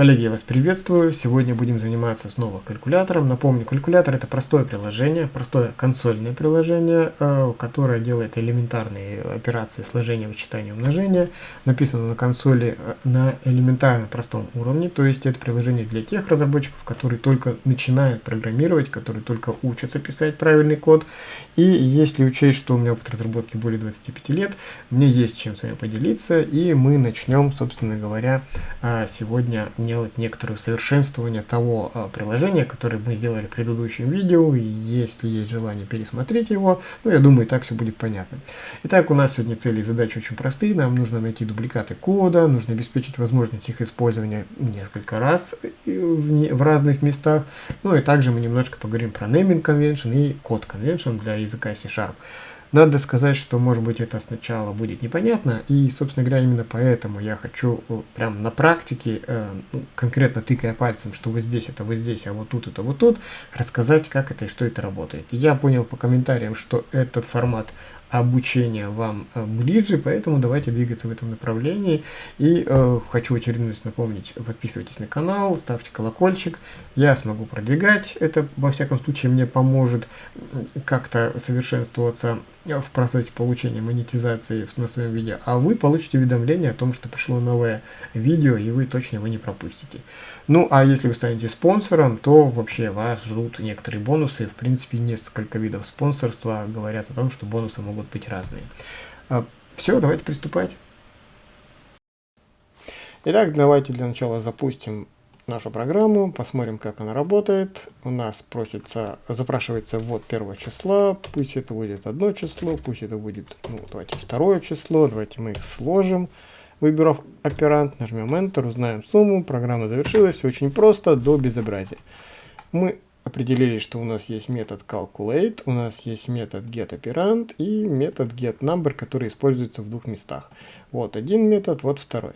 Коллеги, я вас приветствую. Сегодня будем заниматься снова калькулятором. Напомню, калькулятор это простое приложение, простое консольное приложение, э, которое делает элементарные операции сложения, вычитания, умножения. Написано на консоли э, на элементарно простом уровне, то есть это приложение для тех разработчиков, которые только начинают программировать, которые только учатся писать правильный код. И если учесть, что у меня опыт разработки более 25 лет, мне есть чем с вами поделиться, и мы начнем, собственно говоря, э, сегодня делать некоторое совершенствование того а, приложения, которое мы сделали в предыдущем видео. И если есть желание пересмотреть его, ну, я думаю, и так все будет понятно. Итак, у нас сегодня цели и задачи очень простые. Нам нужно найти дубликаты кода, нужно обеспечить возможность их использования несколько раз в, в разных местах. Ну и также мы немножко поговорим про naming convention и код convention для языка C-Sharp. Надо сказать, что может быть это сначала будет непонятно, и, собственно говоря, именно поэтому я хочу прям на практике, э, ну, конкретно тыкая пальцем, что вот здесь это вот здесь, а вот тут это вот тут, рассказать, как это и что это работает. Я понял по комментариям, что этот формат обучения вам э, ближе, поэтому давайте двигаться в этом направлении. И э, хочу в очередной раз напомнить, подписывайтесь на канал, ставьте колокольчик, я смогу продвигать, это во всяком случае мне поможет как-то совершенствоваться в процессе получения монетизации на своем видео, а вы получите уведомление о том, что пришло новое видео, и вы точно его не пропустите. Ну, а если вы станете спонсором, то вообще вас ждут некоторые бонусы. В принципе, несколько видов спонсорства говорят о том, что бонусы могут быть разные. А, Все, давайте приступать. Итак, давайте для начала запустим нашу программу, посмотрим, как она работает. У нас просится, запрашивается ввод первого числа, пусть это будет одно число, пусть это будет, ну, давайте второе число, давайте мы их сложим. Выбрав оперант, нажмем Enter, узнаем сумму, программа завершилась, все очень просто, до безобразия. Мы определили, что у нас есть метод calculate, у нас есть метод getOperand и метод getNumber, который используется в двух местах. Вот один метод, вот второй.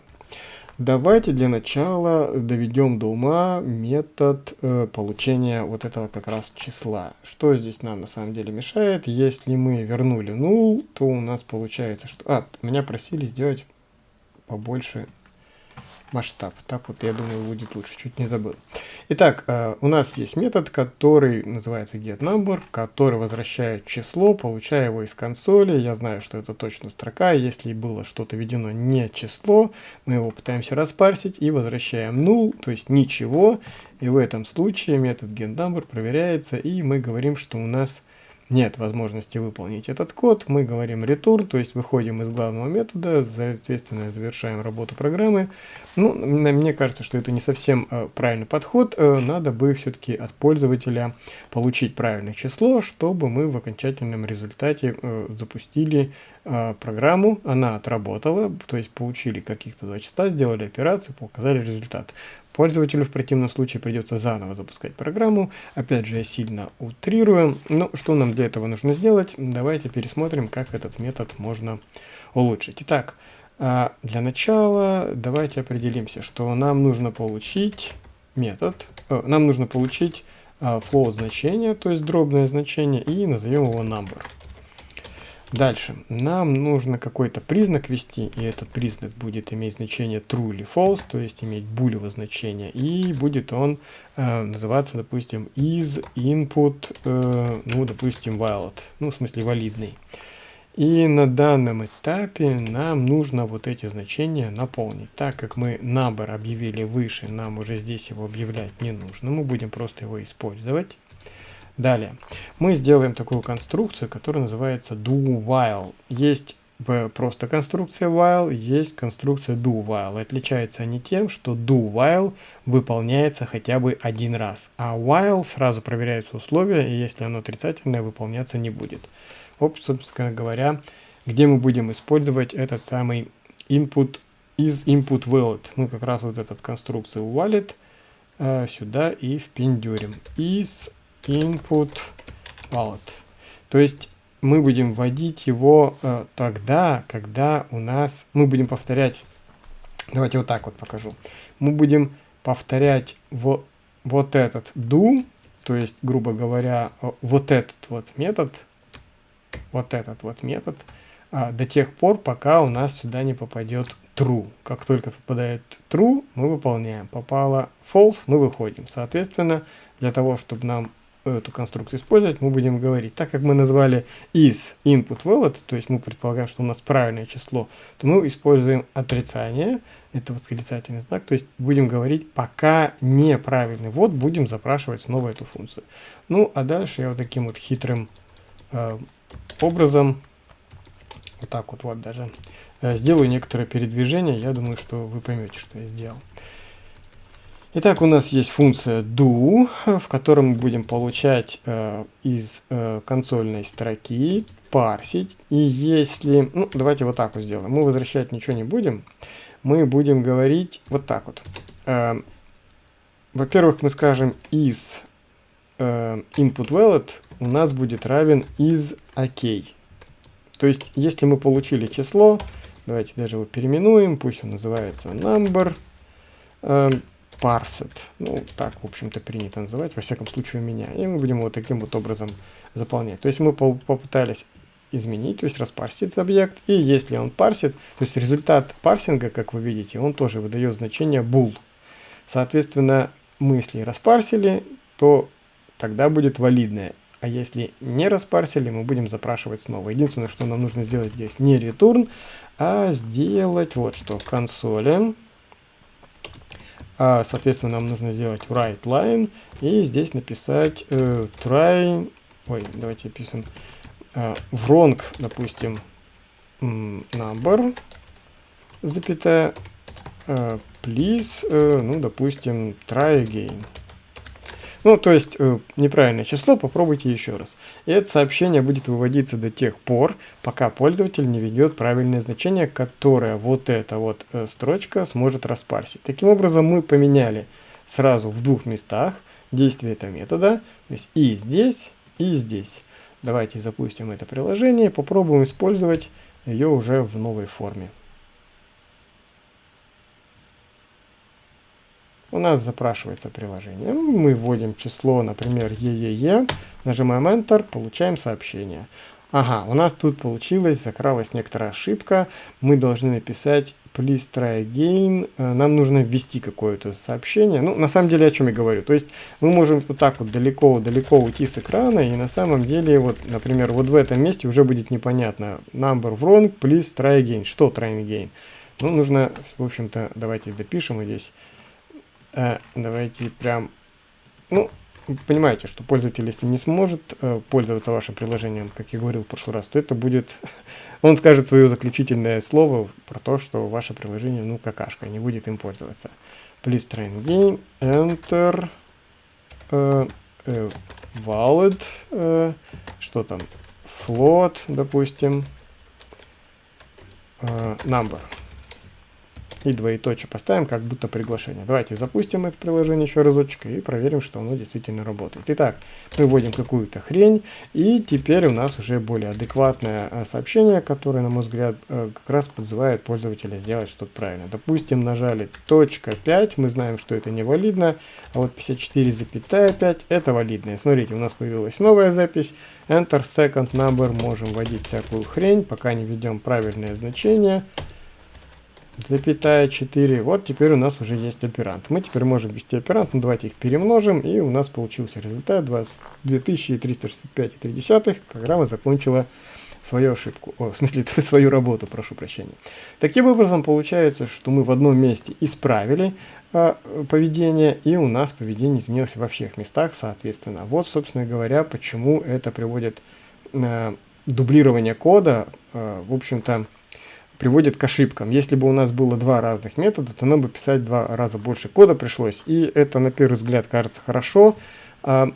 Давайте для начала доведем до ума метод э, получения вот этого как раз числа. Что здесь нам на самом деле мешает? Если мы вернули null, то у нас получается, что... А, меня просили сделать побольше масштаб. Так вот, я думаю, будет лучше. Чуть не забыл. Итак, э, у нас есть метод, который называется getNumber, который возвращает число, получая его из консоли. Я знаю, что это точно строка. Если было что-то введено не число, мы его пытаемся распарсить и возвращаем null, то есть ничего. И в этом случае метод getNumber проверяется, и мы говорим, что у нас нет возможности выполнить этот код, мы говорим return, то есть выходим из главного метода, соответственно завершаем работу программы. Ну, мне кажется, что это не совсем э, правильный подход, э, надо бы все-таки от пользователя получить правильное число, чтобы мы в окончательном результате э, запустили э, программу, она отработала, то есть получили каких-то два числа, сделали операцию, показали результат. Пользователю в противном случае придется заново запускать программу. Опять же, я сильно утрирую. Но что нам для этого нужно сделать? Давайте пересмотрим, как этот метод можно улучшить. Итак, а, для начала давайте определимся, что нам нужно получить метод, э, нам нужно получить а, float значение, то есть дробное значение, и назовем его number. Дальше. Нам нужно какой-то признак ввести, и этот признак будет иметь значение true или false, то есть иметь булево значение, и будет он э, называться, допустим, is input, э, ну, допустим, valid, ну, в смысле валидный. И на данном этапе нам нужно вот эти значения наполнить. Так как мы number объявили выше, нам уже здесь его объявлять не нужно, мы будем просто его использовать. Далее, мы сделаем такую конструкцию, которая называется do-while. Есть просто конструкция while, есть конструкция do-while. Отличаются они тем, что do-while выполняется хотя бы один раз, а while сразу проверяются условия, и если оно отрицательное, выполняться не будет. Вот, собственно говоря, где мы будем использовать этот самый input из input valid. Мы как раз вот этот конструкцию valid э, сюда и впендюрим. Из input wallet. То есть мы будем вводить его э, тогда, когда у нас... Мы будем повторять... Давайте вот так вот покажу. Мы будем повторять вот, вот этот do, то есть, грубо говоря, вот этот вот метод, вот этот вот метод, а, до тех пор, пока у нас сюда не попадет true. Как только попадает true, мы выполняем. Попало false, мы выходим. Соответственно, для того, чтобы нам эту конструкцию использовать, мы будем говорить, так как мы назвали is input valid, то есть мы предполагаем, что у нас правильное число, то мы используем отрицание, это восклицательный знак, то есть будем говорить, пока неправильный, вот будем запрашивать снова эту функцию. Ну, а дальше я вот таким вот хитрым э, образом, вот так вот, вот даже, э, сделаю некоторое передвижение, я думаю, что вы поймете, что я сделал. Итак, у нас есть функция do, в которой мы будем получать э, из э, консольной строки, парсить. И если... Ну, давайте вот так вот сделаем. Мы возвращать ничего не будем. Мы будем говорить вот так вот. Э, Во-первых, мы скажем из э, input valid у нас будет равен из ok. То есть, если мы получили число, давайте даже его переименуем, пусть он называется number, э, parsed. Ну, так, в общем-то, принято называть, во всяком случае у меня. И мы будем вот таким вот образом заполнять. То есть мы попытались изменить, то есть распарсить объект. И если он парсит, то есть результат парсинга, как вы видите, он тоже выдает значение bool. Соответственно, мы если распарсили, то тогда будет валидное. А если не распарсили, мы будем запрашивать снова. Единственное, что нам нужно сделать здесь не return, а сделать вот что. Консоли а, соответственно, нам нужно сделать write line и здесь написать э, try, ой, давайте пишем э, wrong, допустим, number, запятая, э, please, э, ну, допустим, try again. Ну, то есть э, неправильное число, попробуйте еще раз. И это сообщение будет выводиться до тех пор, пока пользователь не ведет правильное значение, которое вот эта вот э, строчка сможет распарсить. Таким образом, мы поменяли сразу в двух местах действие этого метода, то есть и здесь, и здесь. Давайте запустим это приложение, попробуем использовать ее уже в новой форме. У нас запрашивается приложение. Ну, мы вводим число, например, ЕЕЕ, нажимаем Enter, получаем сообщение. Ага, у нас тут получилось, закралась некоторая ошибка. Мы должны написать please try again. Э, нам нужно ввести какое-то сообщение. Ну, на самом деле, о чем я говорю. То есть, мы можем вот так вот далеко-далеко уйти с экрана, и на самом деле, вот, например, вот в этом месте уже будет непонятно. Number wrong, please try again. Что try again? Ну, нужно, в общем-то, давайте допишем здесь э, давайте прям, ну, понимаете, что пользователь, если не сможет э, пользоваться вашим приложением, как я говорил в прошлый раз, то это будет, он скажет свое заключительное слово про то, что ваше приложение, ну, какашка, не будет им пользоваться. Please try again, enter, э, э, valid, э, что там, float, допустим, э, number и двоеточие поставим, как будто приглашение. Давайте запустим это приложение еще разочек и проверим, что оно действительно работает. Итак, мы вводим какую-то хрень, и теперь у нас уже более адекватное а, сообщение, которое, на мой взгляд, э, как раз подзывает пользователя сделать что-то правильно. Допустим, нажали точка 5, мы знаем, что это невалидно, а вот 54,5 это валидное. Смотрите, у нас появилась новая запись, Enter Second Number, можем вводить всякую хрень, пока не введем правильное значение запятая 4. Вот теперь у нас уже есть оперант. Мы теперь можем ввести оперант, ну давайте их перемножим, и у нас получился результат 2365,3. Программа закончила свою ошибку, о, в смысле свою работу, прошу прощения. Таким образом получается, что мы в одном месте исправили э, поведение, и у нас поведение изменилось во всех местах, соответственно. Вот, собственно говоря, почему это приводит э, дублирование кода, э, в общем-то, приводит к ошибкам. Если бы у нас было два разных метода, то нам бы писать два раза больше кода пришлось. И это на первый взгляд кажется хорошо, а,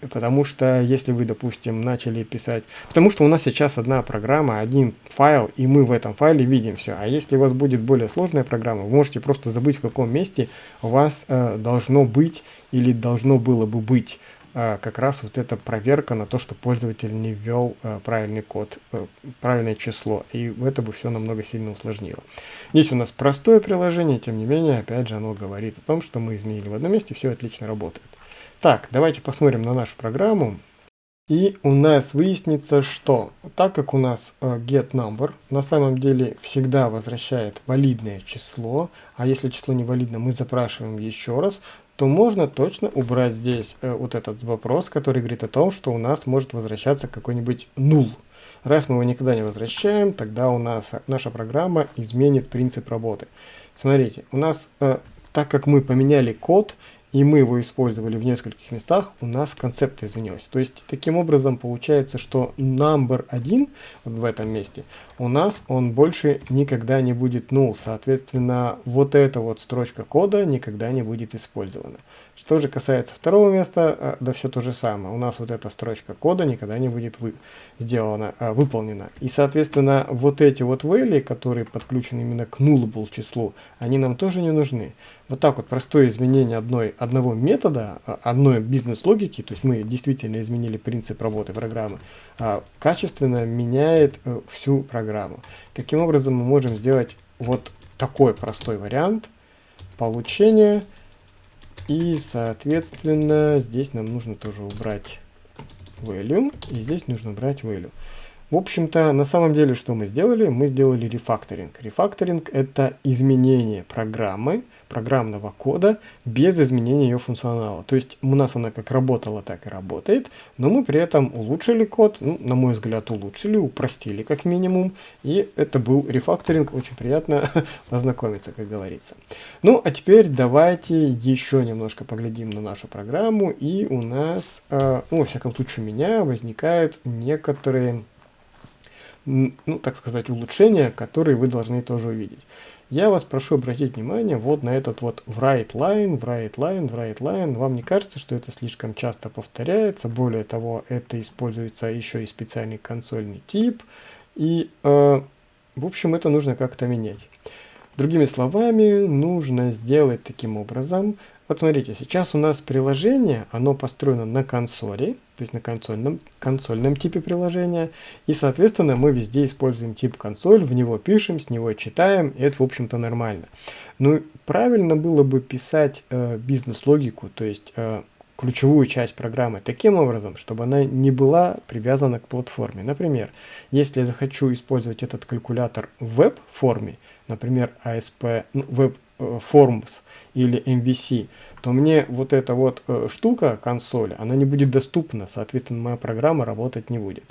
потому что если вы, допустим, начали писать... Потому что у нас сейчас одна программа, один файл, и мы в этом файле видим все. А если у вас будет более сложная программа, вы можете просто забыть, в каком месте у вас э, должно быть или должно было бы быть как раз вот эта проверка на то, что пользователь не ввел а, правильный код, а, правильное число. И это бы все намного сильно усложнило. Здесь у нас простое приложение, тем не менее, опять же, оно говорит о том, что мы изменили в одном месте, все отлично работает. Так, давайте посмотрим на нашу программу. И у нас выяснится, что так как у нас э, getNumber на самом деле всегда возвращает валидное число, а если число не валидно, мы запрашиваем еще раз, то можно точно убрать здесь э, вот этот вопрос, который говорит о том, что у нас может возвращаться какой-нибудь null. Раз мы его никогда не возвращаем, тогда у нас наша программа изменит принцип работы. Смотрите, у нас, э, так как мы поменяли код, и мы его использовали в нескольких местах, у нас концепция изменилась. То есть, таким образом, получается, что number 1 вот в этом месте, у нас он больше никогда не будет null. Соответственно, вот эта вот строчка кода никогда не будет использована. Что же касается второго места, э, да все то же самое. У нас вот эта строчка кода никогда не будет вы, сделана, э, выполнена. И, соответственно, вот эти вот value, которые подключены именно к nullable числу, они нам тоже не нужны. Вот так вот простое изменение одной, одного метода, э, одной бизнес-логики, то есть мы действительно изменили принцип работы программы, качественно меняет всю программу. Каким образом мы можем сделать вот такой простой вариант получения и, соответственно, здесь нам нужно тоже убрать value, и здесь нужно убрать value. В общем-то, на самом деле, что мы сделали? Мы сделали рефакторинг. Рефакторинг – это изменение программы, программного кода без изменения ее функционала. То есть у нас она как работала, так и работает, но мы при этом улучшили код, ну, на мой взгляд, улучшили, упростили как минимум, и это был рефакторинг, очень приятно познакомиться, как говорится. Ну, а теперь давайте еще немножко поглядим на нашу программу, и у нас, э, ну, во всяком случае, у меня возникают некоторые ну, так сказать, улучшения, которые вы должны тоже увидеть. Я вас прошу обратить внимание вот на этот вот write line, write line, write line. Вам не кажется, что это слишком часто повторяется? Более того, это используется еще и специальный консольный тип. И, э, в общем, это нужно как-то менять. Другими словами, нужно сделать таким образом, вот смотрите, сейчас у нас приложение, оно построено на консоли, то есть на консольном, консольном типе приложения, и, соответственно, мы везде используем тип консоль, в него пишем, с него читаем, и это, в общем-то, нормально. Ну, правильно было бы писать э, бизнес-логику, то есть э, ключевую часть программы таким образом, чтобы она не была привязана к платформе. Например, если я захочу использовать этот калькулятор в веб-форме, например, ASP, ну, Web э, Forms, или MVC, то мне вот эта вот э, штука, консоль, она не будет доступна, соответственно, моя программа работать не будет.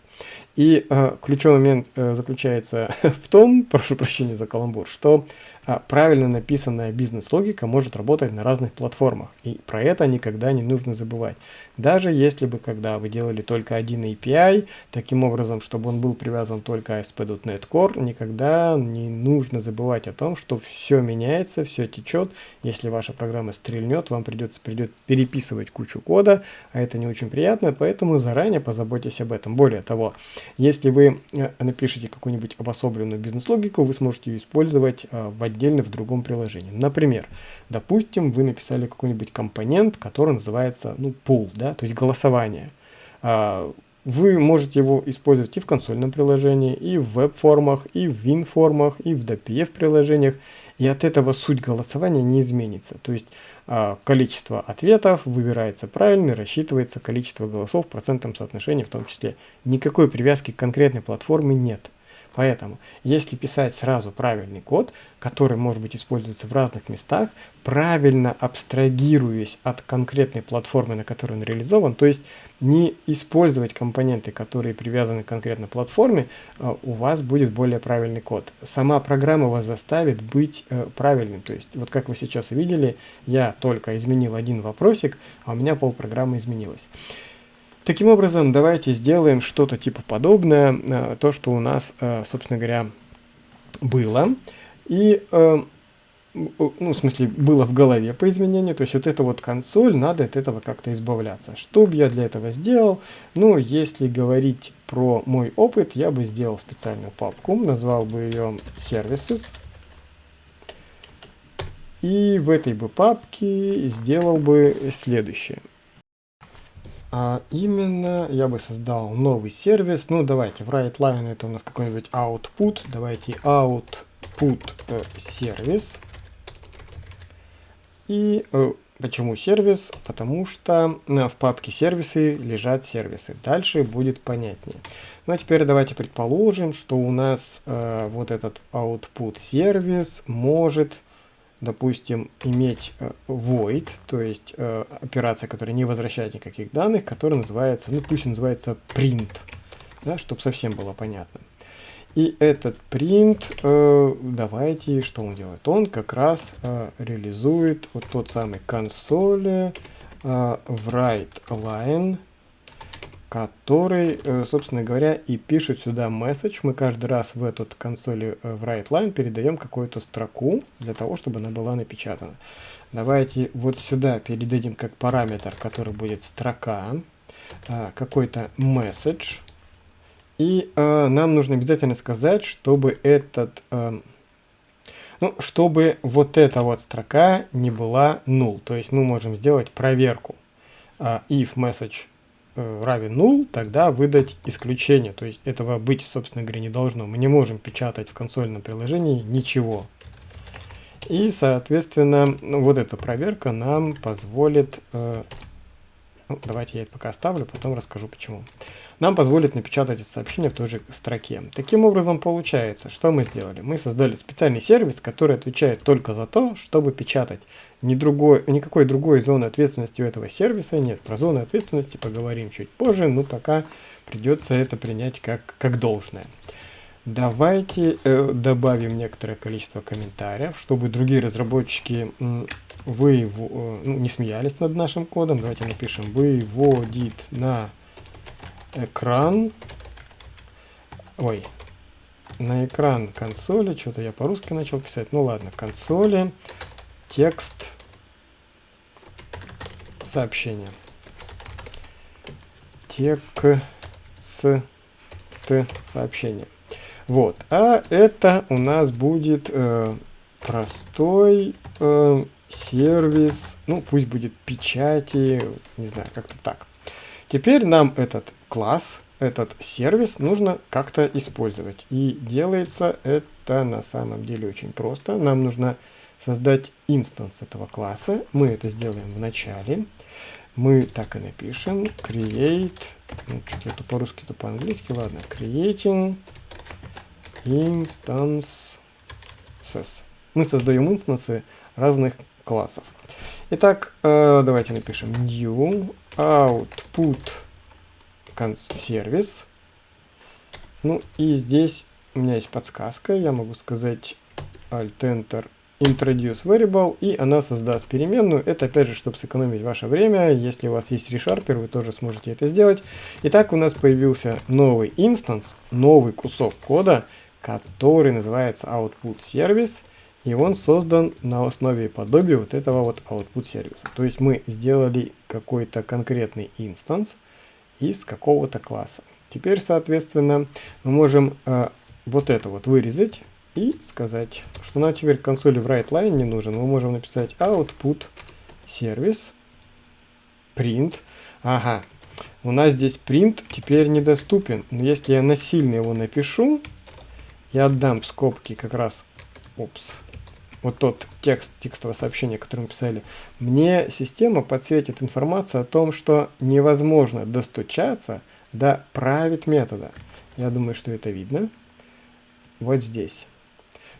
И э, ключевой момент э, заключается в том, прошу прощения за каламбур, что э, правильно написанная бизнес-логика может работать на разных платформах. И про это никогда не нужно забывать. Даже если бы, когда вы делали только один API, таким образом, чтобы он был привязан только ASP.NET Core, никогда не нужно забывать о том, что все меняется, все течет. Если ваша программа стрельнет, вам придется придет переписывать кучу кода, а это не очень приятно, поэтому заранее позаботьтесь об этом. Более того, если вы э, напишите какую-нибудь обособленную бизнес-логику, вы сможете ее использовать э, в отдельно в другом приложении. Например, допустим, вы написали какой-нибудь компонент, который называется ну, pool, да, то есть голосование. А, вы можете его использовать и в консольном приложении, и в веб-формах, и в win-формах, и в DPF-приложениях. И от этого суть голосования не изменится. То есть а, количество ответов выбирается правильно, рассчитывается количество голосов в процентном соотношении в том числе. Никакой привязки к конкретной платформе нет. Поэтому, если писать сразу правильный код, который может быть используется в разных местах, правильно абстрагируясь от конкретной платформы, на которой он реализован, то есть не использовать компоненты, которые привязаны к конкретной платформе, э, у вас будет более правильный код. Сама программа вас заставит быть э, правильным. То есть, вот как вы сейчас видели, я только изменил один вопросик, а у меня пол программы изменилось. Таким образом, давайте сделаем что-то типа подобное, э, то, что у нас, э, собственно говоря, было. И, э, ну, в смысле, было в голове по изменению. То есть вот эта вот консоль, надо от этого как-то избавляться. Что бы я для этого сделал? Ну, если говорить про мой опыт, я бы сделал специальную папку, назвал бы ее Services. И в этой бы папке сделал бы следующее. А именно я бы создал новый сервис. Ну, давайте, в WriteLine это у нас какой-нибудь output. Давайте output э, сервис. И э, Почему сервис? Потому что э, в папке сервисы лежат сервисы. Дальше будет понятнее. Ну а теперь давайте предположим, что у нас э, вот этот output сервис может, допустим, иметь э, void, то есть э, операция, которая не возвращает никаких данных, которая называется, ну пусть называется print, да, чтобы совсем было понятно. И этот print, э, давайте, что он делает? Он как раз э, реализует вот тот самый консоли э, write line, который, э, собственно говоря, и пишет сюда message. Мы каждый раз в этот консоли э, в write line передаем какую-то строку для того, чтобы она была напечатана. Давайте вот сюда передадим как параметр, который будет строка, э, какой-то message и нам нужно обязательно сказать, чтобы этот, ну, чтобы вот эта вот строка не была null. То есть мы можем сделать проверку. If message равен null, тогда выдать исключение. То есть этого быть, собственно говоря, не должно. Мы не можем печатать в консольном приложении ничего. И, соответственно, вот эта проверка нам позволит... Э, ну, давайте я это пока оставлю, потом расскажу почему нам позволит напечатать это сообщение в той же строке. Таким образом получается, что мы сделали? Мы создали специальный сервис, который отвечает только за то, чтобы печатать. Ни другой, никакой другой зоны ответственности у этого сервиса нет. Про зоны ответственности поговорим чуть позже, но пока придется это принять как, как должное. Давайте э, добавим некоторое количество комментариев, чтобы другие разработчики э, вы, э, ну, не смеялись над нашим кодом. Давайте напишем выводит на экран, ой, на экран консоли, что-то я по-русски начал писать, ну ладно, консоли, текст, сообщение. Текст, сообщение. Вот, а это у нас будет э, простой э, сервис, ну пусть будет печати, не знаю, как-то так. Теперь нам этот класс, этот сервис нужно как-то использовать. И делается это на самом деле очень просто. Нам нужно создать инстанс этого класса. Мы это сделаем в начале. Мы так и напишем. Create. Ну, что-то это по-русски, то по-английски. Ладно. Creating instances. Мы создаем инстансы разных классов. Итак, э, давайте напишем new output сервис. Ну и здесь у меня есть подсказка. Я могу сказать Alt-Enter introduce variable, и она создаст переменную. Это опять же, чтобы сэкономить ваше время. Если у вас есть ReSharper, вы тоже сможете это сделать. Итак, у нас появился новый instance, новый кусок кода, который называется output service. И он создан на основе подобия вот этого вот output service а. То есть мы сделали какой-то конкретный instance, из какого-то класса. Теперь, соответственно, мы можем э, вот это вот вырезать и сказать, что нам теперь консоли в write не нужен. Мы можем написать output service print. Ага, у нас здесь print теперь недоступен. Но если я насильно его напишу, я отдам скобки как раз, опс, вот тот текст текстового сообщения, которое мы писали, мне система подсветит информацию о том, что невозможно достучаться до правит метода. Я думаю, что это видно. Вот здесь.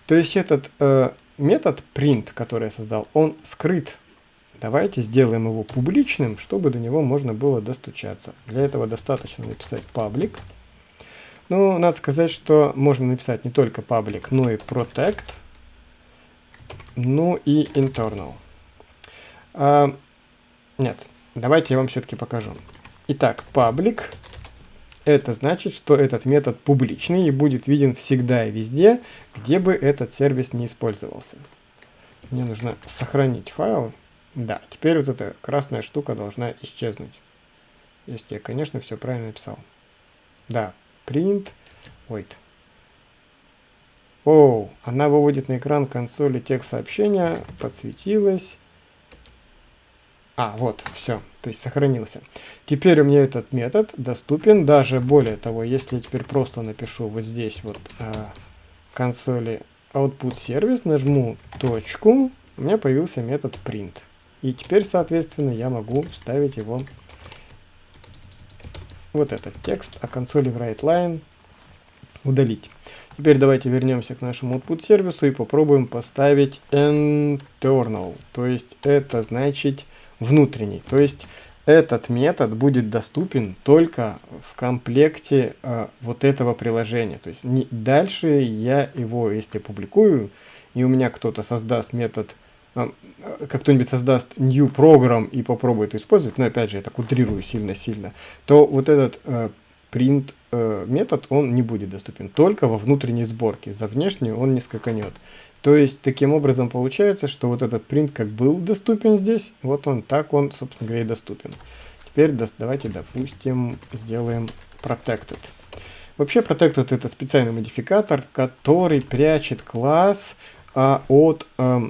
То есть этот э, метод print, который я создал, он скрыт. Давайте сделаем его публичным, чтобы до него можно было достучаться. Для этого достаточно написать public. Ну, надо сказать, что можно написать не только public, но и protect – ну и internal. А, нет, давайте я вам все-таки покажу. Итак, public это значит, что этот метод публичный и будет виден всегда и везде, где бы этот сервис не использовался. Мне нужно сохранить файл. Да, теперь вот эта красная штука должна исчезнуть. Если я, конечно, все правильно написал. Да, print, wait. О, она выводит на экран консоли текст сообщения, подсветилась. А, вот, все, то есть сохранился. Теперь у меня этот метод доступен, даже более того, если я теперь просто напишу вот здесь вот э, консоли output сервис, нажму точку, у меня появился метод print. И теперь, соответственно, я могу вставить его вот этот текст о консоли в WriteLine удалить. Теперь давайте вернемся к нашему output сервису и попробуем поставить internal, то есть это значит внутренний. То есть этот метод будет доступен только в комплекте э, вот этого приложения. То есть не, дальше я его, если публикую, и у меня кто-то создаст метод, э, как кто-нибудь создаст new program и попробует использовать, но опять же, я так утрирую сильно-сильно, то вот этот э, print э, метод, он не будет доступен только во внутренней сборке. За внешнюю он не скаканет. То есть, таким образом получается, что вот этот print как был доступен здесь, вот он так он, собственно говоря, и доступен. Теперь давайте, допустим, сделаем protected. Вообще protected это специальный модификатор, который прячет класс а, от а,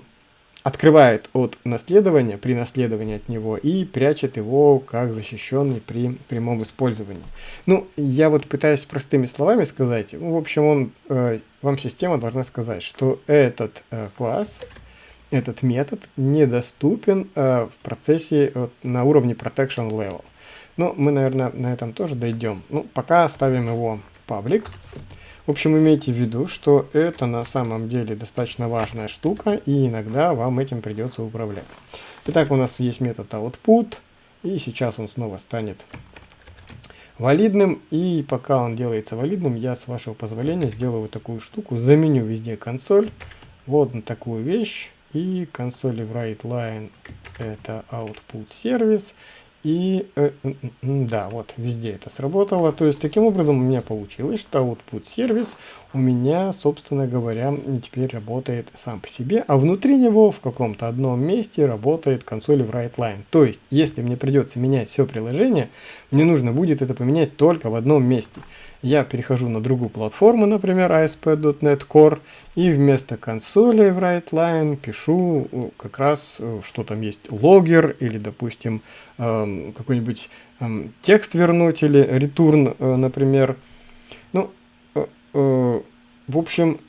открывает от наследования при наследовании от него и прячет его как защищенный при прямом использовании. Ну, я вот пытаюсь простыми словами сказать. Ну, в общем, он, э, вам система должна сказать, что этот э, класс, этот метод недоступен э, в процессе э, на уровне protection level. Ну, мы, наверное, на этом тоже дойдем. Ну, пока оставим его паблик. В общем, имейте в виду, что это на самом деле достаточно важная штука, и иногда вам этим придется управлять. Итак, у нас есть метод output, и сейчас он снова станет валидным, и пока он делается валидным, я, с вашего позволения, сделаю такую штуку, заменю везде консоль, вот на такую вещь, и консоли в WriteLine это output сервис, и э, да, вот везде это сработало. То есть таким образом у меня получилось, что output сервис у меня, собственно говоря, теперь работает сам по себе, а внутри него в каком-то одном месте работает консоль в WriteLine. То есть, если мне придется менять все приложение, мне нужно будет это поменять только в одном месте я перехожу на другую платформу, например, ASP.NET Core, и вместо консоли в WriteLine пишу э, как раз, э, что там есть логер, или, допустим, эм, какой-нибудь эм, текст вернуть, или return, э, например. Ну, в общем,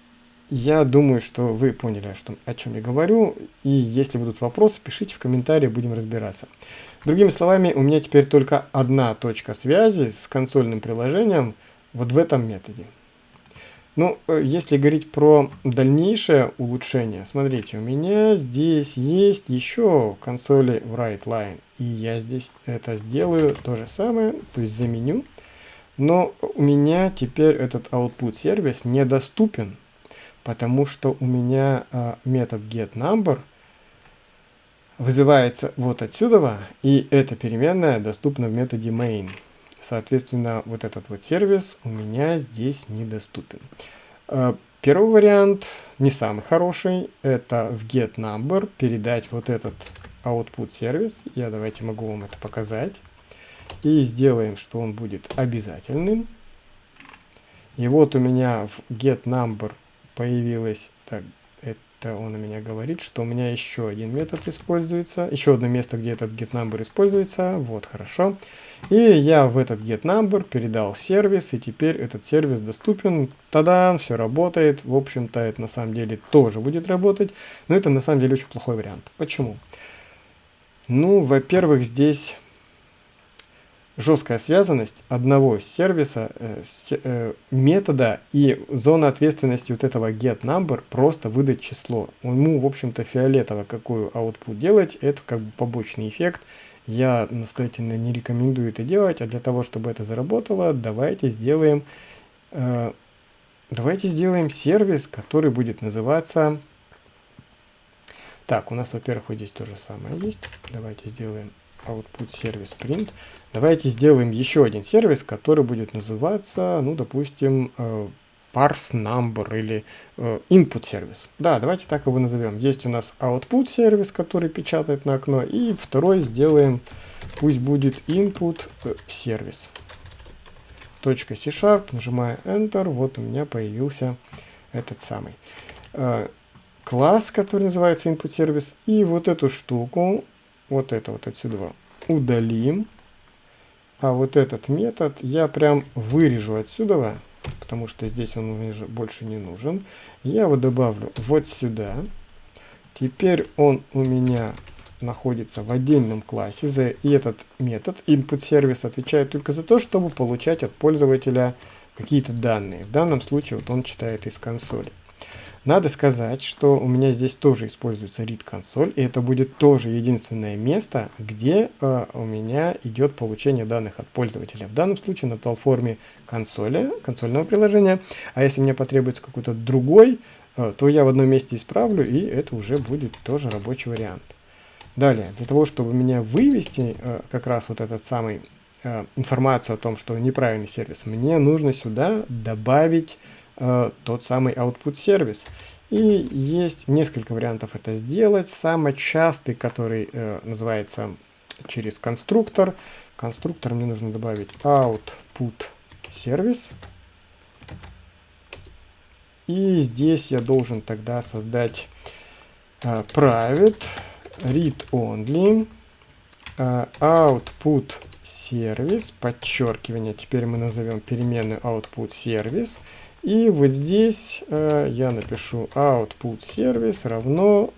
я думаю, что вы поняли, что, о чем я говорю, и если будут вопросы, пишите в комментарии, будем разбираться. Другими словами, у меня теперь только одна точка связи с консольным приложением, вот в этом методе. Ну, э, если говорить про дальнейшее улучшение, смотрите, у меня здесь есть еще консоли WriteLine, и я здесь это сделаю то же самое, то есть заменю, но у меня теперь этот output сервис недоступен, потому что у меня а, метод getNumber вызывается вот отсюда, и эта переменная доступна в методе main. Соответственно, вот этот вот сервис у меня здесь недоступен. Э, первый вариант, не самый хороший, это в getNumber передать вот этот output сервис. Я давайте могу вам это показать. И сделаем, что он будет обязательным. И вот у меня в getNumber появилось, так, это он у меня говорит, что у меня еще один метод используется, еще одно место, где этот getNumber используется. Вот, хорошо. И я в этот getNumber передал сервис, и теперь этот сервис доступен. Тогда все работает. В общем-то, это на самом деле тоже будет работать. Но это на самом деле очень плохой вариант. Почему? Ну, во-первых, здесь жесткая связанность одного сервиса, э, э, метода и зона ответственности вот этого getNumber просто выдать число. Ему, в общем-то, фиолетово какую output делать, это как бы побочный эффект. Я настоятельно не рекомендую это делать, а для того, чтобы это заработало, давайте сделаем, э, давайте сделаем сервис, который будет называться... Так, у нас, во-первых, вот здесь то же самое есть. Давайте сделаем output сервис print. Давайте сделаем еще один сервис, который будет называться, ну, допустим, э, parse number или э, input сервис. Да, давайте так его назовем. Есть у нас output сервис, который печатает на окно, и второй сделаем, пусть будет input э, сервис. Точка C-Sharp, нажимаю Enter, вот у меня появился этот самый э, класс, который называется input сервис, и вот эту штуку, вот это вот отсюда удалим, а вот этот метод я прям вырежу отсюда, потому что здесь он мне больше не нужен. Я его добавлю вот сюда. Теперь он у меня находится в отдельном классе, и этот метод input service отвечает только за то, чтобы получать от пользователя какие-то данные. В данном случае вот он читает из консоли. Надо сказать, что у меня здесь тоже используется read консоль, и это будет тоже единственное место, где э, у меня идет получение данных от пользователя. В данном случае на платформе консоли, консольного приложения, а если мне потребуется какой-то другой, э, то я в одном месте исправлю, и это уже будет тоже рабочий вариант. Далее, для того, чтобы меня вывести э, как раз вот этот самый э, информацию о том, что неправильный сервис, мне нужно сюда добавить э, тот самый output сервис. И есть несколько вариантов это сделать. Самый частый, который э, называется через конструктор. Конструктор мне нужно добавить output сервис. И здесь я должен тогда создать э, private read only э, output сервис, подчеркивание, теперь мы назовем переменную output сервис. И вот здесь э, я напишу output service равно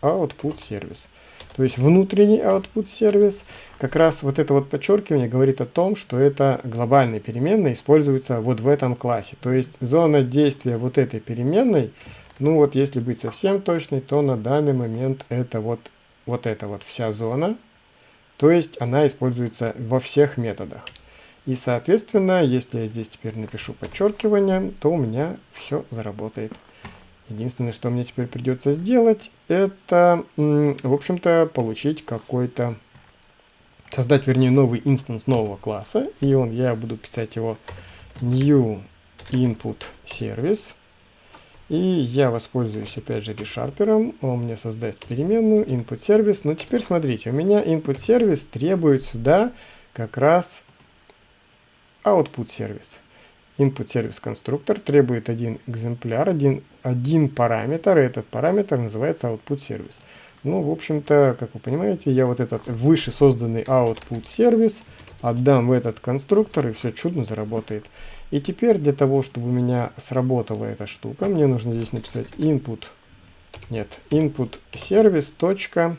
output service. То есть внутренний output сервис, как раз вот это вот подчеркивание говорит о том, что это глобальная переменная используется вот в этом классе. То есть зона действия вот этой переменной, ну вот если быть совсем точной, то на данный момент это вот, вот эта вот вся зона. То есть она используется во всех методах. И, соответственно, если я здесь теперь напишу подчеркивание, то у меня все заработает. Единственное, что мне теперь придется сделать, это, в общем-то, получить какой-то, создать, вернее, новый инстанс нового класса. И он, я буду писать его new input service. И я воспользуюсь, опять же, ReSharper. Он мне создаст переменную input service. Но теперь смотрите, у меня input service требует сюда как раз output сервис. Input сервис конструктор требует один экземпляр, один, один параметр, и этот параметр называется output сервис. Ну, в общем-то, как вы понимаете, я вот этот выше созданный output сервис отдам в этот конструктор, и все чудно заработает. И теперь для того, чтобы у меня сработала эта штука, мне нужно здесь написать input, нет, input точка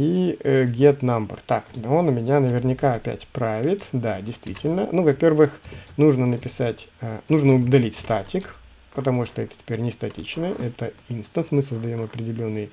и э, get number. Так, он у меня наверняка опять правит. Да, действительно. Ну, во-первых, нужно написать, э, нужно удалить статик, потому что это теперь не статичное, это инстанс. Мы создаем определенный,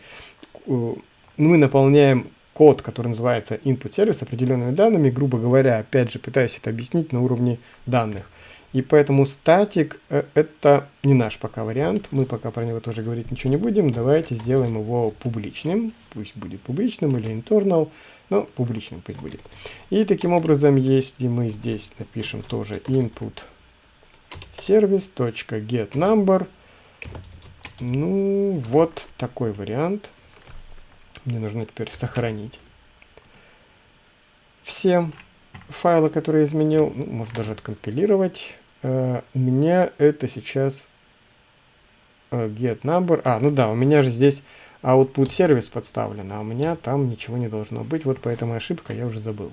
э, мы наполняем код, который называется input сервис определенными данными. Грубо говоря, опять же, пытаюсь это объяснить на уровне данных. И поэтому статик э, это не наш пока вариант, мы пока про него тоже говорить ничего не будем. Давайте сделаем его публичным, пусть будет публичным или internal, но публичным пусть будет. И таким образом, если мы здесь напишем тоже input service.get number, ну вот такой вариант. Мне нужно теперь сохранить все файлы, которые я изменил, ну, может даже откомпилировать. Uh, у меня это сейчас uh, get number. А, ну да, у меня же здесь output сервис подставлен, а у меня там ничего не должно быть. Вот поэтому ошибка, я уже забыл.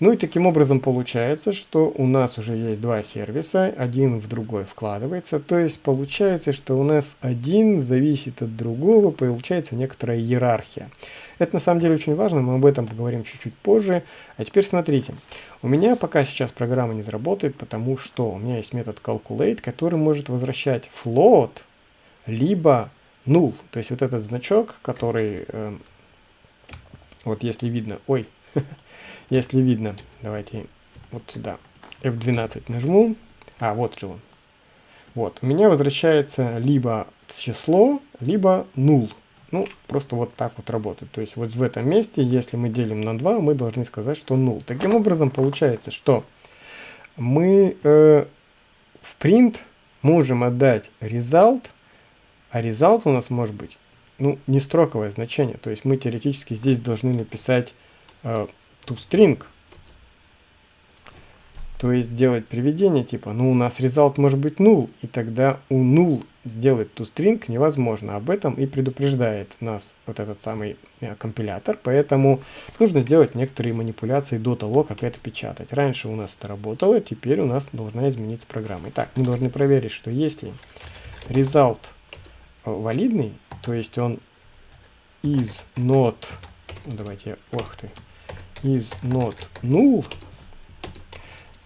Ну и таким образом получается, что у нас уже есть два сервиса, один в другой вкладывается. То есть получается, что у нас один зависит от другого, получается некоторая иерархия. Это на самом деле очень важно, мы об этом поговорим чуть-чуть позже. А теперь смотрите, у меня пока сейчас программа не заработает, потому что у меня есть метод calculate, который может возвращать float, либо null. То есть вот этот значок, который, э, вот если видно, ой, если видно, давайте вот сюда F12 нажму, а вот же он. Вот, у меня возвращается либо число, либо null. Ну, просто вот так вот работает. То есть вот в этом месте, если мы делим на 2, мы должны сказать, что 0. Таким образом, получается, что мы э, в print можем отдать result, а result у нас может быть ну, не строковое значение. То есть мы теоретически здесь должны написать э, toString, то есть делать приведение типа, ну у нас result может быть null, и тогда у null сделать toString невозможно. Об этом и предупреждает нас вот этот самый э, компилятор, поэтому нужно сделать некоторые манипуляции до того, как это печатать. Раньше у нас это работало, теперь у нас должна измениться программа. Итак, мы должны проверить, что если result э, валидный, то есть он is not, давайте, ох ты, is not null,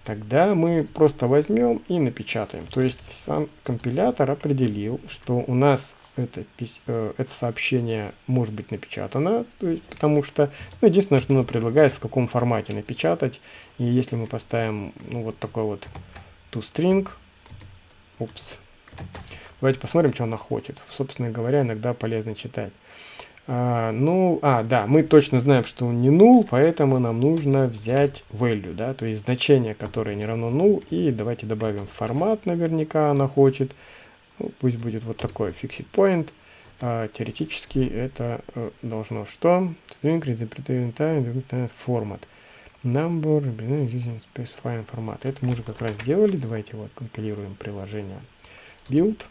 тогда мы просто возьмем и напечатаем. То есть сам компилятор определил, что у нас это, э, это сообщение может быть напечатано, то есть, потому что ну, единственное, что оно предлагает, в каком формате напечатать. И если мы поставим ну, вот такой вот toString, упс, давайте посмотрим, что она хочет. Собственно говоря, иногда полезно читать. А, ну, а, да, мы точно знаем, что он не null, поэтому нам нужно взять value, да, то есть значение, которое не равно null, и давайте добавим формат, наверняка она хочет. Ну, пусть будет вот такой fixed point. А, теоретически это э, должно что? String representative format. Number using specifying format. Это мы уже как раз сделали. Давайте вот компилируем приложение build.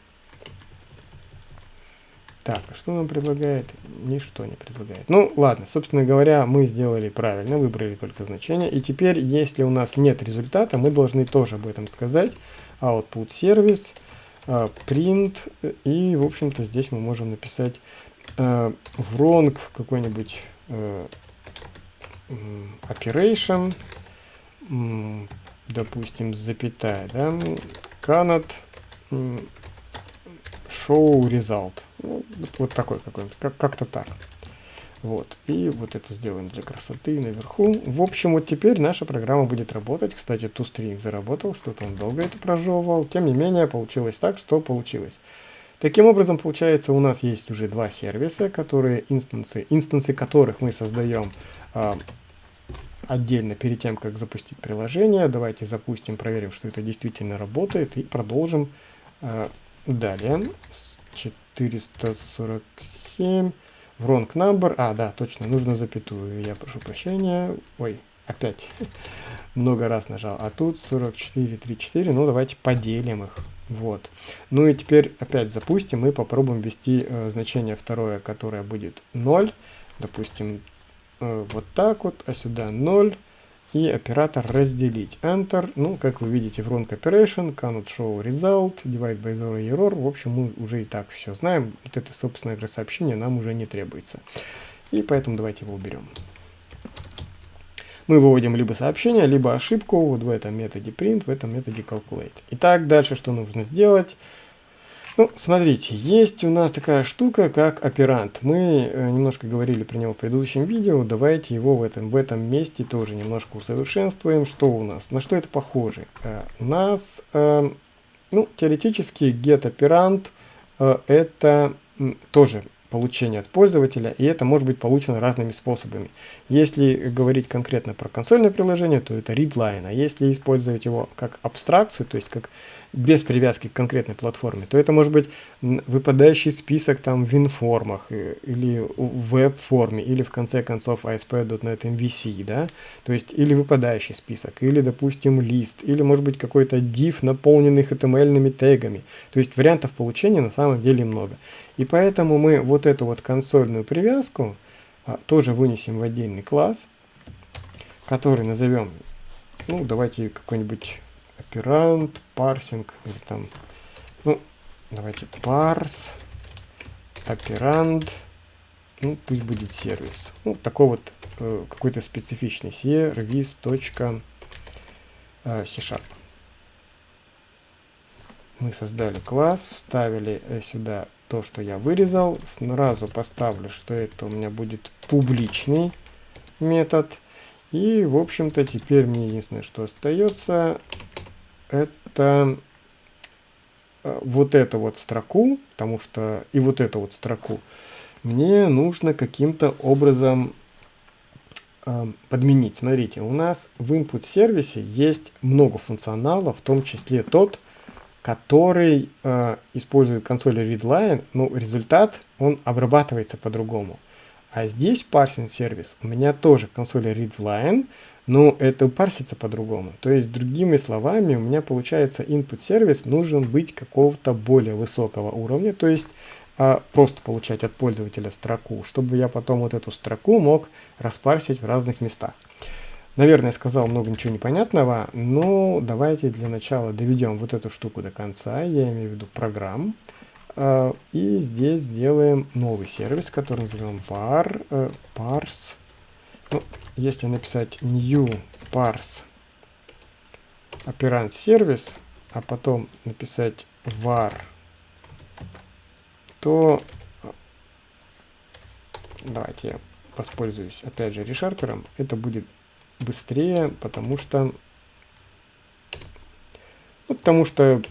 Так, а что нам предлагает? Ничто не предлагает. Ну, ладно, собственно говоря, мы сделали правильно, выбрали только значение. И теперь, если у нас нет результата, мы должны тоже об этом сказать. Output service а, print, и, в общем-то, здесь мы можем написать э, wrong какой-нибудь э, operation, допустим, запятая, да, cannot show result. Ну, вот, вот такой какой-нибудь, как- как-то так. Вот, и вот это сделаем для красоты наверху. В общем, вот теперь наша программа будет работать. Кстати, ToString заработал, что-то он долго это прожевывал. Тем не менее, получилось так, что получилось. Таким образом, получается, у нас есть уже два сервиса, которые инстансы, инстансы которых мы создаем а, отдельно перед тем, как запустить приложение. Давайте запустим, проверим, что это действительно работает и продолжим а, далее. 447 wrong number. А, да, точно, нужно запятую. Я прошу прощения. Ой, опять много раз нажал. А тут 44, 34. Ну, давайте поделим их. Вот. Ну и теперь опять запустим и попробуем ввести э, значение второе, которое будет 0. Допустим, э, вот так вот, а сюда 0 и оператор разделить. Enter. Ну, как вы видите, в wrong operation, cannot show result, divide by zero error. В общем, мы уже и так все знаем. Вот это, собственно говоря, сообщение нам уже не требуется. И поэтому давайте его уберем. Мы выводим либо сообщение, либо ошибку вот в этом методе print, в этом методе calculate. Итак, дальше что нужно сделать? Ну, смотрите, есть у нас такая штука, как оперант. Мы э, немножко говорили про него в предыдущем видео. Давайте его в этом, в этом месте тоже немножко усовершенствуем. Что у нас? На что это похоже? Э, у нас, э, ну, теоретически get-оперант э, это тоже получения от пользователя, и это может быть получено разными способами. Если говорить конкретно про консольное приложение, то это readline, а если использовать его как абстракцию, то есть как без привязки к конкретной платформе, то это может быть выпадающий список там в информах э, или в веб-форме, или в конце концов ASP.NET MVC, да, то есть или выпадающий список, или, допустим, лист, или может быть какой-то div, наполненный HTML-ными тегами. То есть вариантов получения на самом деле много. И поэтому мы вот эту вот консольную привязку а, тоже вынесем в отдельный класс, который назовем, ну, давайте какой-нибудь оперант, парсинг, или там, ну, давайте парс, оперант, ну, пусть будет сервис. Ну, такой вот э, какой-то специфичный service.c э, sharp. Мы создали класс, вставили э, сюда то, что я вырезал. Сразу поставлю, что это у меня будет публичный метод. И, в общем-то, теперь мне единственное, что остается, это э, вот эту вот строку, потому что и вот эту вот строку мне нужно каким-то образом э, подменить. Смотрите, у нас в input сервисе есть много функционала, в том числе тот, э, использует консоль readline, но результат, он обрабатывается по-другому. А здесь парсинг сервис у меня тоже консоль readline, но это парсится по-другому. То есть, другими словами, у меня получается input сервис нужен быть какого-то более высокого уровня, то есть а, просто получать от пользователя строку, чтобы я потом вот эту строку мог распарсить в разных местах. Наверное, сказал много ничего непонятного, но давайте для начала доведем вот эту штуку до конца, я имею в виду программ. Uh, и здесь сделаем новый сервис, который назовем var uh, parse. Ну, если написать new parse operand сервис, а потом написать var, то давайте я воспользуюсь опять же решарпером. Это будет быстрее, потому что ну, потому что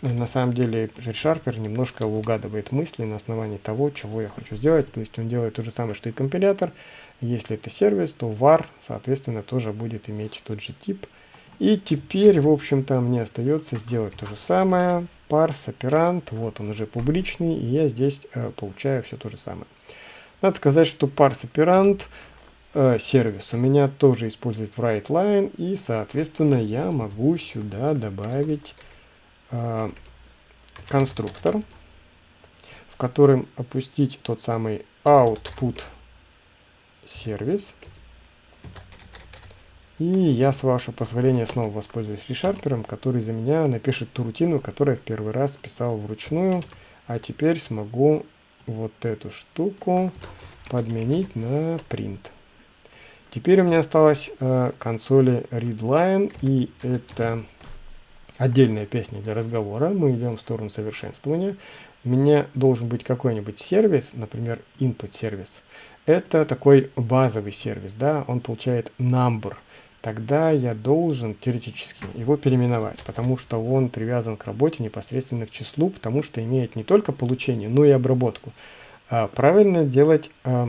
на самом деле ReSharper немножко угадывает мысли на основании того, чего я хочу сделать. То есть он делает то же самое, что и компилятор. Если это сервис, то var, соответственно, тоже будет иметь тот же тип. И теперь, в общем-то, мне остается сделать то же самое. Parse, оперант, вот он уже публичный, и я здесь э, получаю все то же самое. Надо сказать, что parse оперант э, сервис у меня тоже использует WriteLine, и, соответственно, я могу сюда добавить э, конструктор, в котором опустить тот самый output сервис. И я, с вашего позволения, снова воспользуюсь решарпером, который за меня напишет ту рутину, которую я в первый раз писал вручную. А теперь смогу вот эту штуку подменить на print. Теперь у меня осталась э, консоли readline, и это отдельная песня для разговора. Мы идем в сторону совершенствования. У меня должен быть какой-нибудь сервис, например, input сервис. Это такой базовый сервис, да, он получает number. Тогда я должен теоретически его переименовать, потому что он привязан к работе непосредственно к числу, потому что имеет не только получение, но и обработку. А правильно делать а,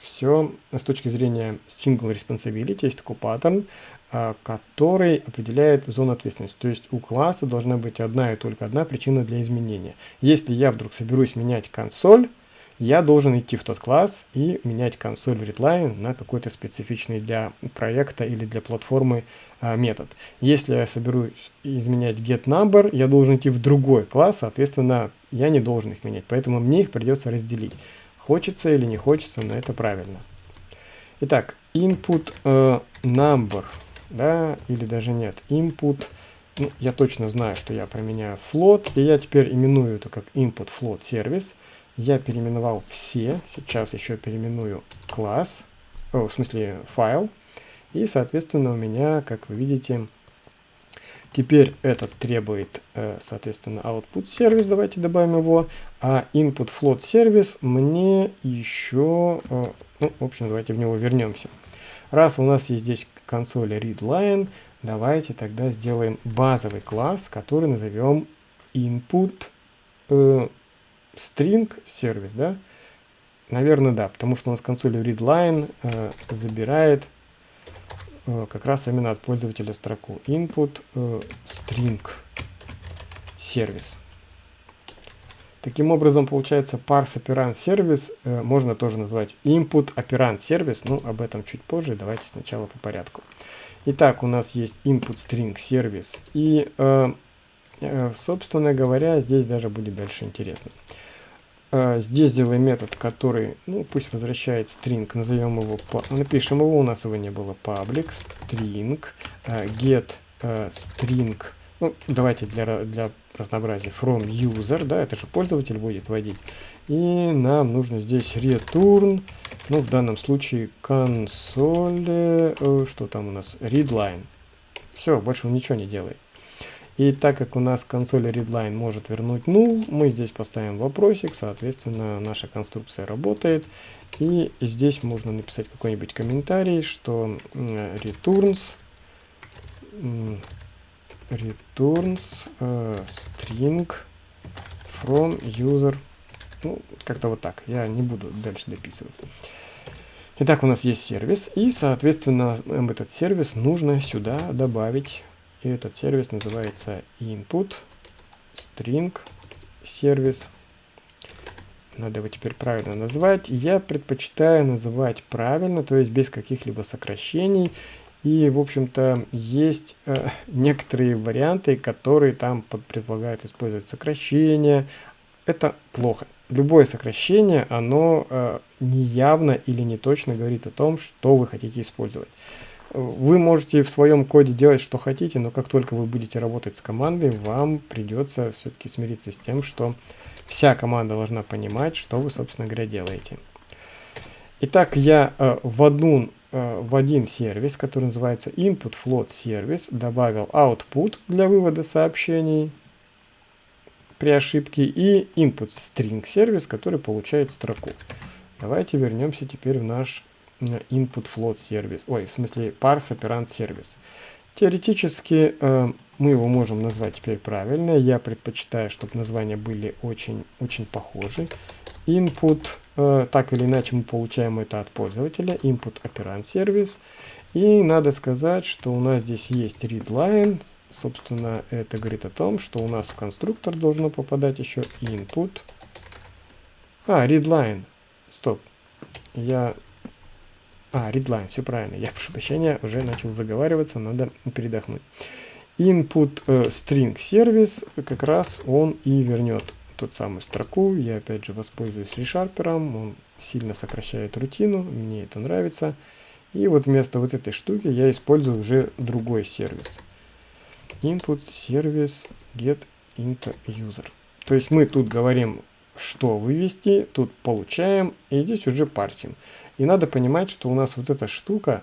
все с точки зрения single responsibility, есть такой паттерн, а, который определяет зону ответственности. То есть у класса должна быть одна и только одна причина для изменения. Если я вдруг соберусь менять консоль, я должен идти в тот класс и менять консоль в readline на какой-то специфичный для проекта или для платформы а, метод. Если я соберусь изменять getNumber, я должен идти в другой класс, соответственно, я не должен их менять. Поэтому мне их придется разделить. Хочется или не хочется, но это правильно. Итак, input uh, number да, или даже нет, input, ну, я точно знаю, что я применяю float, и я теперь именую это как input float сервис. Я переименовал все, сейчас еще переименую класс, о, в смысле файл, и, соответственно, у меня, как вы видите, теперь этот требует, э, соответственно, output сервис, давайте добавим его, а input float сервис мне еще, э, ну, в общем, давайте в него вернемся. Раз у нас есть здесь консоль readline, давайте тогда сделаем базовый класс, который назовем input э, string сервис, да? Наверное, да, потому что у нас консоль readline э, забирает как раз именно от пользователя строку input э, string сервис. Таким образом, получается, parse operand сервис э, можно тоже назвать input operand сервис, но об этом чуть позже, давайте сначала по порядку. Итак, у нас есть input string сервис, и, э, э, собственно говоря, здесь даже будет дальше интересно. Э, здесь сделаем метод, который, ну, пусть возвращает string, назовем его, напишем его, у нас его не было, public string, э, get э, string, ну, давайте для, для разнообразие from user, да, это же пользователь будет вводить. И нам нужно здесь return, ну, в данном случае консоль, э, что там у нас, readline. Все, больше он ничего не делает. И так как у нас консоль readline может вернуть null, мы здесь поставим вопросик, соответственно, наша конструкция работает. И здесь можно написать какой-нибудь комментарий, что returns returns uh, string from user. Ну, как-то вот так. Я не буду дальше дописывать. Итак, у нас есть сервис, и, соответственно, этот сервис нужно сюда добавить. И этот сервис называется input string сервис. Надо его теперь правильно назвать. Я предпочитаю называть правильно, то есть без каких-либо сокращений. И, в общем-то, есть э, некоторые варианты, которые там предполагают использовать сокращение. Это плохо. Любое сокращение, оно э, неявно или не точно говорит о том, что вы хотите использовать. Вы можете в своем коде делать, что хотите, но как только вы будете работать с командой, вам придется все-таки смириться с тем, что вся команда должна понимать, что вы, собственно говоря, делаете. Итак, я э, в, одну, э, в один сервис, который называется Input Float Service, добавил output для вывода сообщений при ошибке и Input String сервис, который получает строку. Давайте вернемся теперь в наш input float сервис, ой, в смысле parse operand сервис. Теоретически э, мы его можем назвать теперь правильно. Я предпочитаю, чтобы названия были очень, очень похожи. Input, э, так или иначе мы получаем это от пользователя, input operand сервис. И надо сказать, что у нас здесь есть readline. Собственно, это говорит о том, что у нас в конструктор должно попадать еще input. А, readline. Стоп. Я а, readline, все правильно. Я, прошу прощения, уже начал заговариваться, надо передохнуть. Input э, string сервис, как раз он и вернет тот самую строку. Я опять же воспользуюсь ReSharper, он сильно сокращает рутину, мне это нравится. И вот вместо вот этой штуки я использую уже другой сервис. Input сервис get into user. То есть мы тут говорим, что вывести, тут получаем, и здесь уже парсим. И надо понимать, что у нас вот эта штука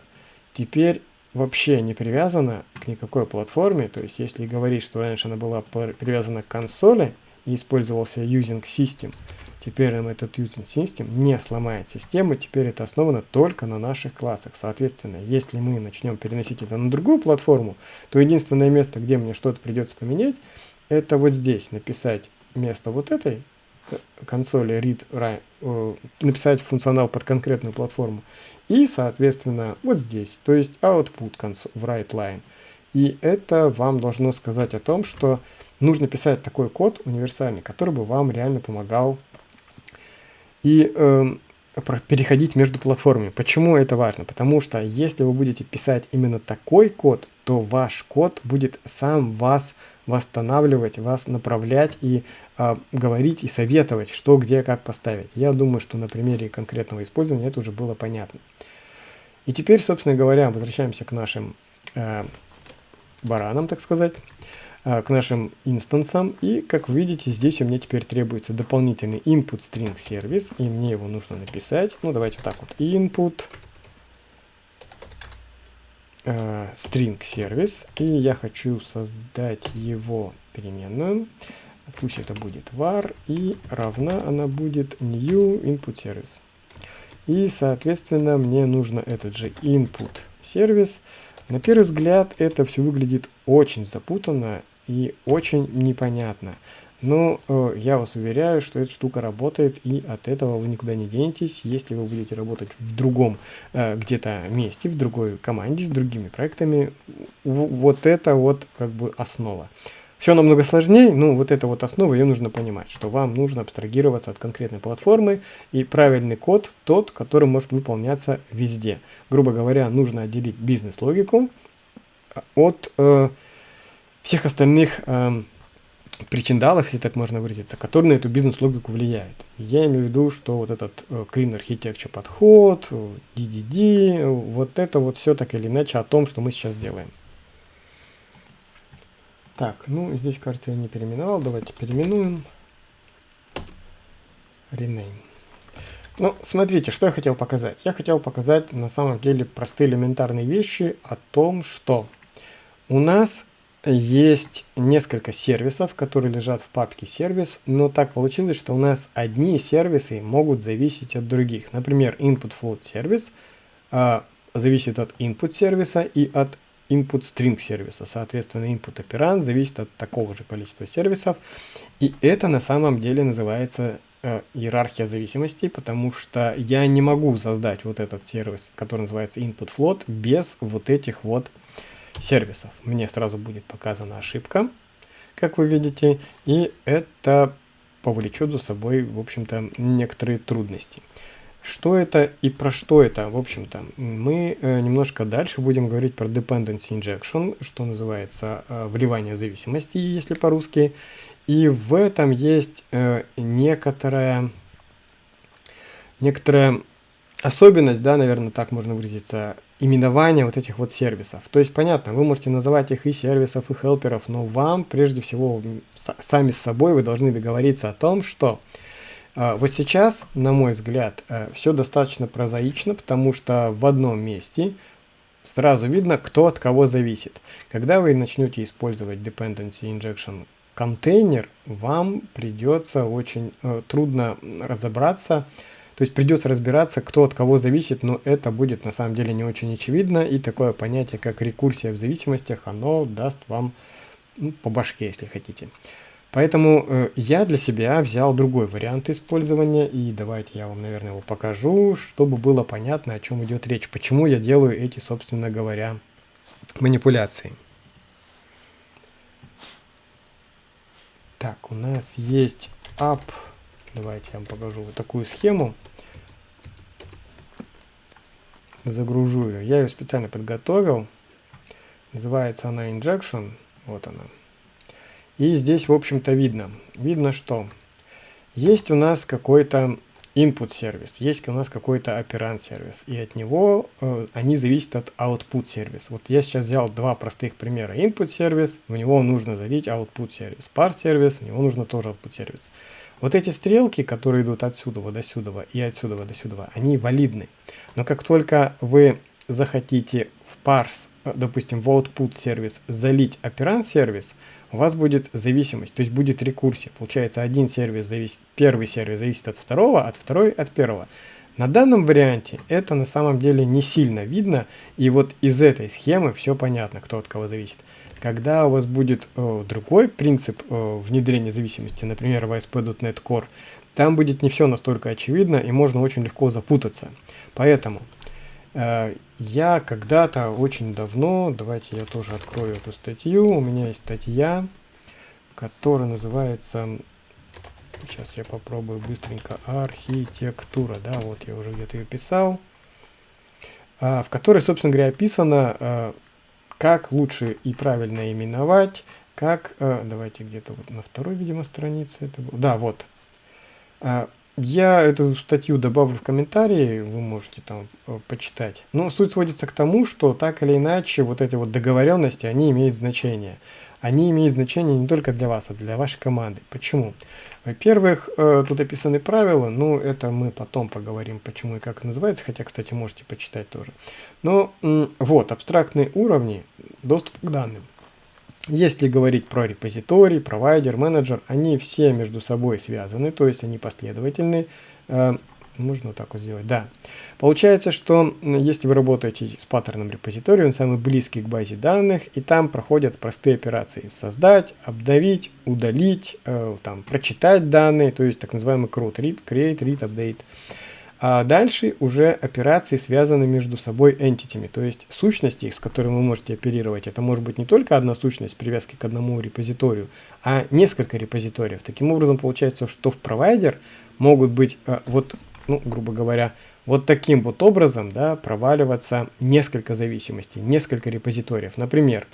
теперь вообще не привязана к никакой платформе. То есть, если говорить, что раньше она была привязана к консоли и использовался using system, теперь нам этот using system не сломает систему, теперь это основано только на наших классах. Соответственно, если мы начнем переносить это на другую платформу, то единственное место, где мне что-то придется поменять, это вот здесь написать вместо вот этой консоли read, э, написать функционал под конкретную платформу. И, соответственно, вот здесь, то есть output в write line. И это вам должно сказать о том, что нужно писать такой код универсальный, который бы вам реально помогал и э, переходить между платформами. Почему это важно? Потому что если вы будете писать именно такой код, то ваш код будет сам вас восстанавливать, вас направлять и а, говорить и советовать, что, где, как поставить. Я думаю, что на примере конкретного использования это уже было понятно. И теперь, собственно говоря, возвращаемся к нашим э, баранам, так сказать, э, к нашим инстансам. И, как вы видите, здесь у меня теперь требуется дополнительный input string сервис, и мне его нужно написать. Ну, давайте вот так вот. Input э, string сервис, и я хочу создать его переменную. Пусть это будет var, и равна она будет new input service. И, соответственно, мне нужно этот же input сервис. На первый взгляд это все выглядит очень запутанно и очень непонятно. Но э, я вас уверяю, что эта штука работает, и от этого вы никуда не денетесь, если вы будете работать в другом э, где-то месте, в другой команде, с другими проектами. Вот это вот как бы основа. Все намного сложнее, ну вот эта вот основа, ее нужно понимать, что вам нужно абстрагироваться от конкретной платформы, и правильный код тот, который может выполняться везде. Грубо говоря, нужно отделить бизнес-логику от э, всех остальных э, причиндалов, если так можно выразиться, которые на эту бизнес-логику влияют. Я имею в виду, что вот этот э, Clean Architecture подход, DDD, вот это вот все так или иначе о том, что мы сейчас делаем. Так, ну здесь, кажется, я не переименовал. Давайте переименуем. Rename. Ну, смотрите, что я хотел показать. Я хотел показать на самом деле простые элементарные вещи о том, что у нас есть несколько сервисов, которые лежат в папке сервис, но так получилось, что у нас одни сервисы могут зависеть от других. Например, input float сервис а, зависит от input сервиса и от input string сервиса. Соответственно, input операнд зависит от такого же количества сервисов. И это на самом деле называется э, иерархия зависимостей, потому что я не могу создать вот этот сервис, который называется input float, без вот этих вот сервисов. Мне сразу будет показана ошибка, как вы видите, и это повлечет за собой, в общем-то, некоторые трудности. Что это и про что это, в общем-то, мы э, немножко дальше будем говорить про dependency injection, что называется э, вливание зависимости, если по-русски. И в этом есть э, некоторая, некоторая особенность, да, наверное, так можно выразиться, именования вот этих вот сервисов. То есть, понятно, вы можете называть их и сервисов, и хелперов, но вам, прежде всего, сами с собой вы должны договориться о том, что э, вот сейчас, на мой взгляд, э, все достаточно прозаично, потому что в одном месте сразу видно, кто от кого зависит. Когда вы начнете использовать Dependency Injection контейнер, вам придется очень э, трудно разобраться, то есть придется разбираться, кто от кого зависит, но это будет на самом деле не очень очевидно. И такое понятие, как рекурсия в зависимостях, оно даст вам ну, по башке, если хотите. Поэтому э, я для себя взял другой вариант использования, и давайте я вам, наверное, его покажу, чтобы было понятно, о чем идет речь, почему я делаю эти, собственно говоря, манипуляции. Так, у нас есть app Давайте я вам покажу вот такую схему. Загружу ее. Я ее специально подготовил. Называется она Injection. Вот она. И здесь, в общем-то, видно. Видно, что есть у нас какой-то input сервис, есть у нас какой-то оперант сервис, и от него э, они зависят от output сервис. Вот я сейчас взял два простых примера. Input сервис, в него нужно залить output сервис. Par сервис, в него нужно тоже output сервис. Вот эти стрелки, которые идут отсюда до сюда и отсюда до сюда, они валидны. Но как только вы захотите в parse, допустим, в output сервис залить оперант сервис, у вас будет зависимость, то есть будет рекурсия. Получается, один сервис зависит, первый сервис зависит от второго, от второй от первого. На данном варианте это на самом деле не сильно видно, и вот из этой схемы все понятно, кто от кого зависит. Когда у вас будет э, другой принцип э, внедрения зависимости, например, в ASP.NET Core, там будет не все настолько очевидно и можно очень легко запутаться. Поэтому э, я когда-то очень давно, давайте я тоже открою эту статью, у меня есть статья, которая называется, сейчас я попробую быстренько, архитектура, да, вот я уже где-то ее писал, в которой, собственно говоря, описано э, как лучше и правильно именовать, как, э, давайте где-то вот на второй, видимо, странице это было, да, вот. Э, я эту статью добавлю в комментарии, вы можете там э, почитать. Но суть сводится к тому, что так или иначе вот эти вот договоренности, они имеют значение они имеют значение не только для вас, а для вашей команды. Почему? Во-первых, э, тут описаны правила, ну это мы потом поговорим, почему и как это называется, хотя, кстати, можете почитать тоже. Но вот, абстрактные уровни доступа к данным. Если говорить про репозиторий, провайдер, менеджер, они все между собой связаны, то есть они последовательны. Можно вот так вот сделать, да. Получается, что если вы работаете с паттерном репозитория, он самый близкий к базе данных, и там проходят простые операции. Создать, обновить, удалить, э, там, прочитать данные, то есть так называемый create, read, create, read, update. А дальше уже операции связаны между собой entity, то есть сущности, с которыми вы можете оперировать. Это может быть не только одна сущность привязки к одному репозиторию, а несколько репозиториев. Таким образом, получается, что в провайдер могут быть э, вот ну, грубо говоря, вот таким вот образом, да, проваливаться несколько зависимостей, несколько репозиториев. Например,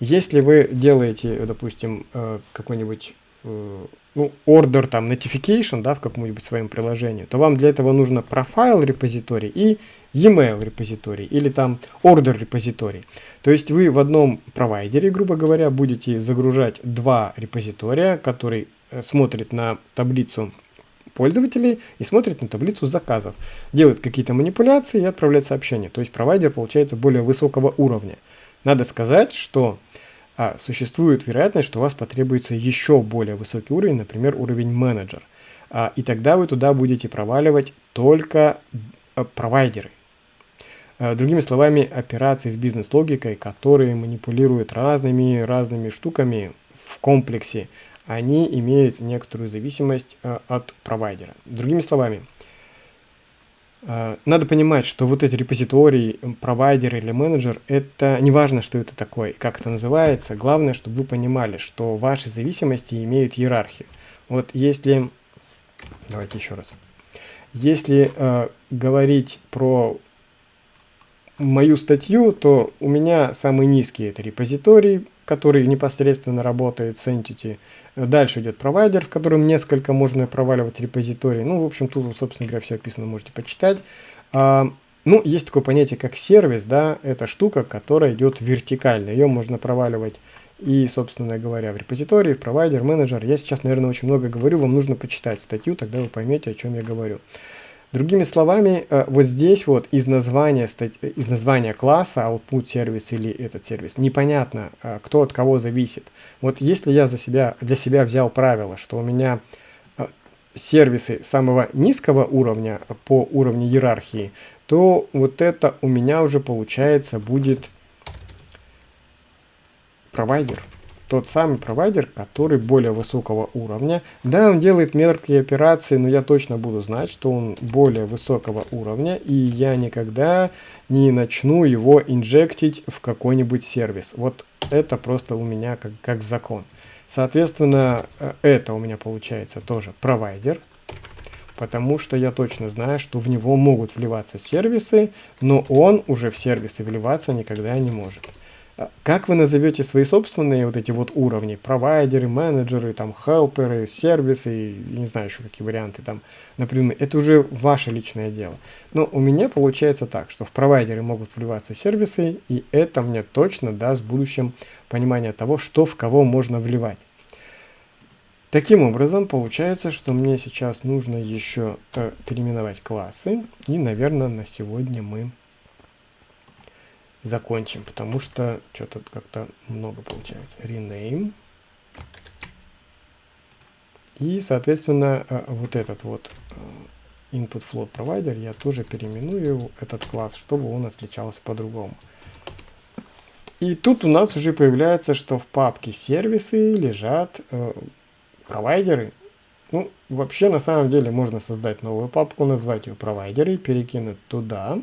если вы делаете, допустим, э, какой-нибудь э, ну, order, там, notification, да, в каком-нибудь своем приложении, то вам для этого нужно профайл репозиторий и e-mail репозиторий или там order репозиторий. То есть вы в одном провайдере, грубо говоря, будете загружать два репозитория, который э, смотрит на таблицу пользователей и смотрит на таблицу заказов, делает какие-то манипуляции и отправляет сообщение. То есть провайдер получается более высокого уровня. Надо сказать, что а, существует вероятность, что у вас потребуется еще более высокий уровень, например, уровень менеджер. А, и тогда вы туда будете проваливать только а, провайдеры. А, другими словами, операции с бизнес-логикой, которые манипулируют разными разными штуками в комплексе, они имеют некоторую зависимость э, от провайдера. Другими словами, э, надо понимать, что вот эти репозитории, провайдер или менеджер, это не важно, что это такое, как это называется. Главное, чтобы вы понимали, что ваши зависимости имеют иерархию. Вот если, давайте еще раз, если э, говорить про мою статью, то у меня самый низкий это репозиторий, который непосредственно работает с Entity. Дальше идет провайдер, в котором несколько можно проваливать репозиторий. Ну, в общем, тут, собственно говоря, все описано, можете почитать. А, ну, есть такое понятие, как сервис, да, это штука, которая идет вертикально. Ее можно проваливать и, собственно говоря, в репозитории, в провайдер, менеджер. Я сейчас, наверное, очень много говорю, вам нужно почитать статью, тогда вы поймете, о чем я говорю. Другими словами, э, вот здесь вот из названия, из названия класса output сервис или этот сервис непонятно, э, кто от кого зависит. Вот если я за себя, для себя взял правило, что у меня э, сервисы самого низкого уровня по уровню иерархии, то вот это у меня уже получается будет провайдер тот самый провайдер, который более высокого уровня. Да, он делает мелкие операции, но я точно буду знать, что он более высокого уровня, и я никогда не начну его инжектить в какой-нибудь сервис. Вот это просто у меня как, как закон. Соответственно, э, это у меня получается тоже провайдер, потому что я точно знаю, что в него могут вливаться сервисы, но он уже в сервисы вливаться никогда не может. Как вы назовете свои собственные вот эти вот уровни? Провайдеры, менеджеры, там, хелперы, сервисы, не знаю еще какие варианты там, например, это уже ваше личное дело. Но у меня получается так, что в провайдеры могут вливаться сервисы, и это мне точно даст в будущем понимание того, что в кого можно вливать. Таким образом, получается, что мне сейчас нужно еще э, переименовать классы, и, наверное, на сегодня мы закончим, потому что что-то как-то много получается. Rename. И, соответственно, э, вот этот вот э, input float provider я тоже переименую этот класс, чтобы он отличался по-другому. И тут у нас уже появляется, что в папке сервисы лежат э, провайдеры. Ну, вообще, на самом деле, можно создать новую папку, назвать ее провайдеры, перекинуть туда.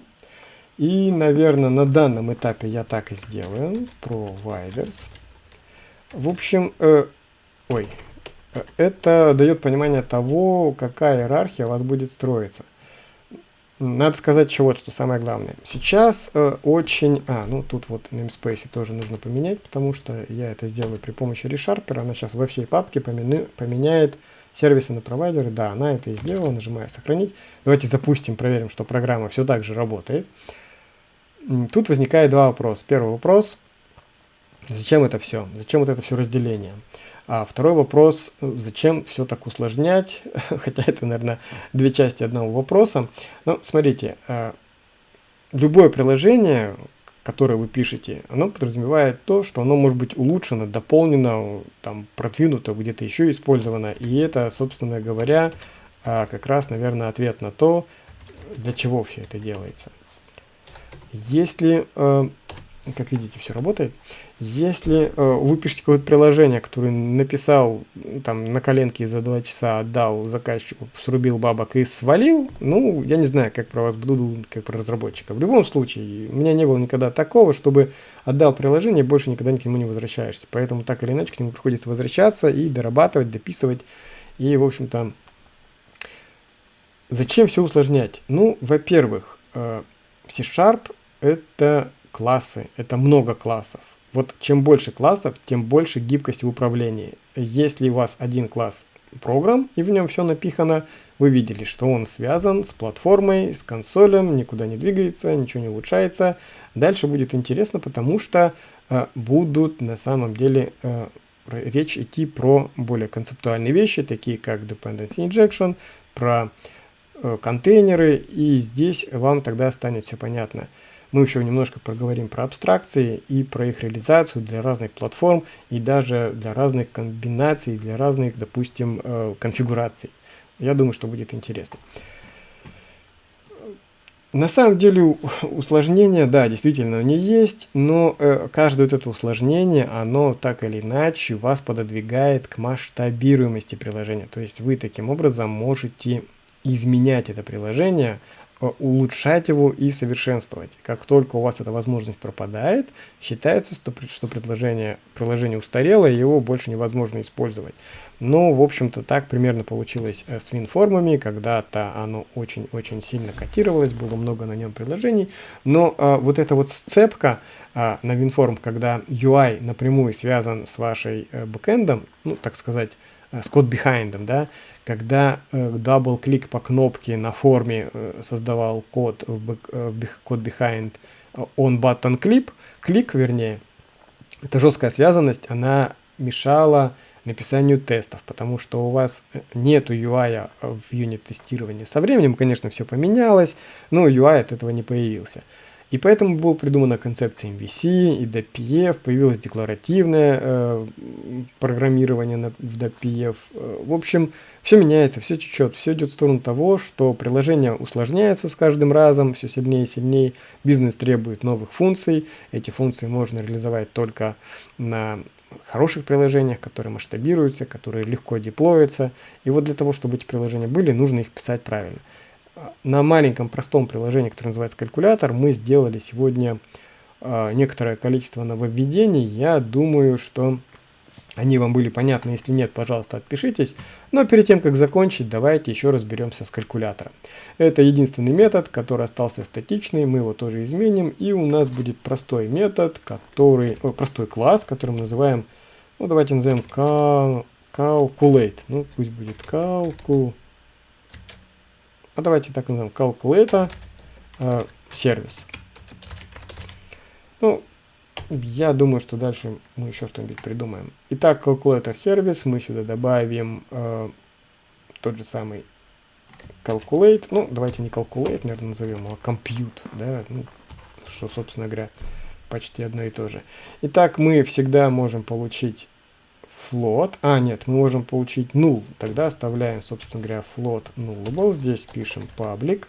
И, наверное, на данном этапе я так и сделаю. Providers. В общем, э, ой, э, это дает понимание того, какая иерархия у вас будет строиться. Надо сказать еще вот, что самое главное. Сейчас э, очень... А, ну тут вот namespace тоже нужно поменять, потому что я это сделаю при помощи ReSharper. Она сейчас во всей папке помены, поменяет сервисы на провайдеры. Да, она это и сделала. Нажимаю «Сохранить». Давайте запустим, проверим, что программа все так же работает. Тут возникает два вопроса. Первый вопрос, зачем это все? Зачем вот это все разделение? А второй вопрос, зачем все так усложнять? Хотя это, наверное, две части одного вопроса. Но смотрите, э, любое приложение, которое вы пишете, оно подразумевает то, что оно может быть улучшено, дополнено, там, продвинуто, где-то еще использовано. И это, собственно говоря, э, как раз, наверное, ответ на то, для чего все это делается. Если, э, как видите, все работает, если э, вы пишете какое-то приложение, которое написал там на коленке за два часа, отдал заказчику, срубил бабок и свалил, ну, я не знаю, как про вас буду, как про разработчика. В любом случае, у меня не было никогда такого, чтобы отдал приложение, больше никогда к нему не возвращаешься. Поэтому так или иначе к нему приходится возвращаться и дорабатывать, дописывать. И, в общем-то, зачем все усложнять? Ну, во-первых, э, C-Sharp это классы, это много классов. Вот чем больше классов, тем больше гибкости в управлении. Если у вас один класс программ и в нем все напихано, вы видели, что он связан с платформой, с консолем, никуда не двигается, ничего не улучшается. Дальше будет интересно, потому что э, будут на самом деле э, речь идти про более концептуальные вещи, такие как dependency injection, про э, контейнеры, и здесь вам тогда станет все понятно. Мы еще немножко проговорим про абстракции и про их реализацию для разных платформ и даже для разных комбинаций, для разных, допустим, э, конфигураций. Я думаю, что будет интересно. На самом деле усложнение, да, действительно не есть, но э, каждое вот это усложнение, оно так или иначе вас пододвигает к масштабируемости приложения. То есть вы таким образом можете изменять это приложение, Э, улучшать его и совершенствовать. Как только у вас эта возможность пропадает, считается, что, предложение, приложение устарело, и его больше невозможно использовать. Ну, в общем-то, так примерно получилось э, с WinFormами, когда-то оно очень-очень сильно котировалось, было много на нем предложений, но а, вот эта вот сцепка а, на WinForm, когда UI напрямую связан с вашей а, бэкэндом, ну, так сказать, э, с код behind, да, когда э, double-click по кнопке на форме э, создавал код, код behind on button clip, click, вернее, эта жесткая связанность, она мешала написанию тестов, потому что у вас нету UI в юнит-тестировании. Со временем, конечно, все поменялось, но UI от этого не появился. И поэтому была придумана концепция MVC и WPF, появилось декларативное э, программирование на, в DPF. Э, в общем, все меняется, все течет, все идет в сторону того, что приложения усложняются с каждым разом, все сильнее и сильнее, бизнес требует новых функций, эти функции можно реализовать только на хороших приложениях, которые масштабируются, которые легко деплоятся. И вот для того, чтобы эти приложения были, нужно их писать правильно на маленьком простом приложении, которое называется калькулятор, мы сделали сегодня э, некоторое количество нововведений. Я думаю, что они вам были понятны. Если нет, пожалуйста, отпишитесь. Но перед тем, как закончить, давайте еще разберемся с калькулятором. Это единственный метод, который остался статичный. Мы его тоже изменим. И у нас будет простой метод, который, о, простой класс, который мы называем, ну давайте назовем calculate. Ну пусть будет calculate а давайте так назовем calculator э, сервис. Ну, я думаю, что дальше мы еще что-нибудь придумаем. Итак, calculator сервис, мы сюда добавим э, тот же самый calculate. Ну, давайте не calculate, наверное, назовем его compute, да, ну, что, собственно говоря, почти одно и то же. Итак, мы всегда можем получить float. А, нет, мы можем получить null. Тогда оставляем, собственно говоря, float nullable. Здесь пишем public.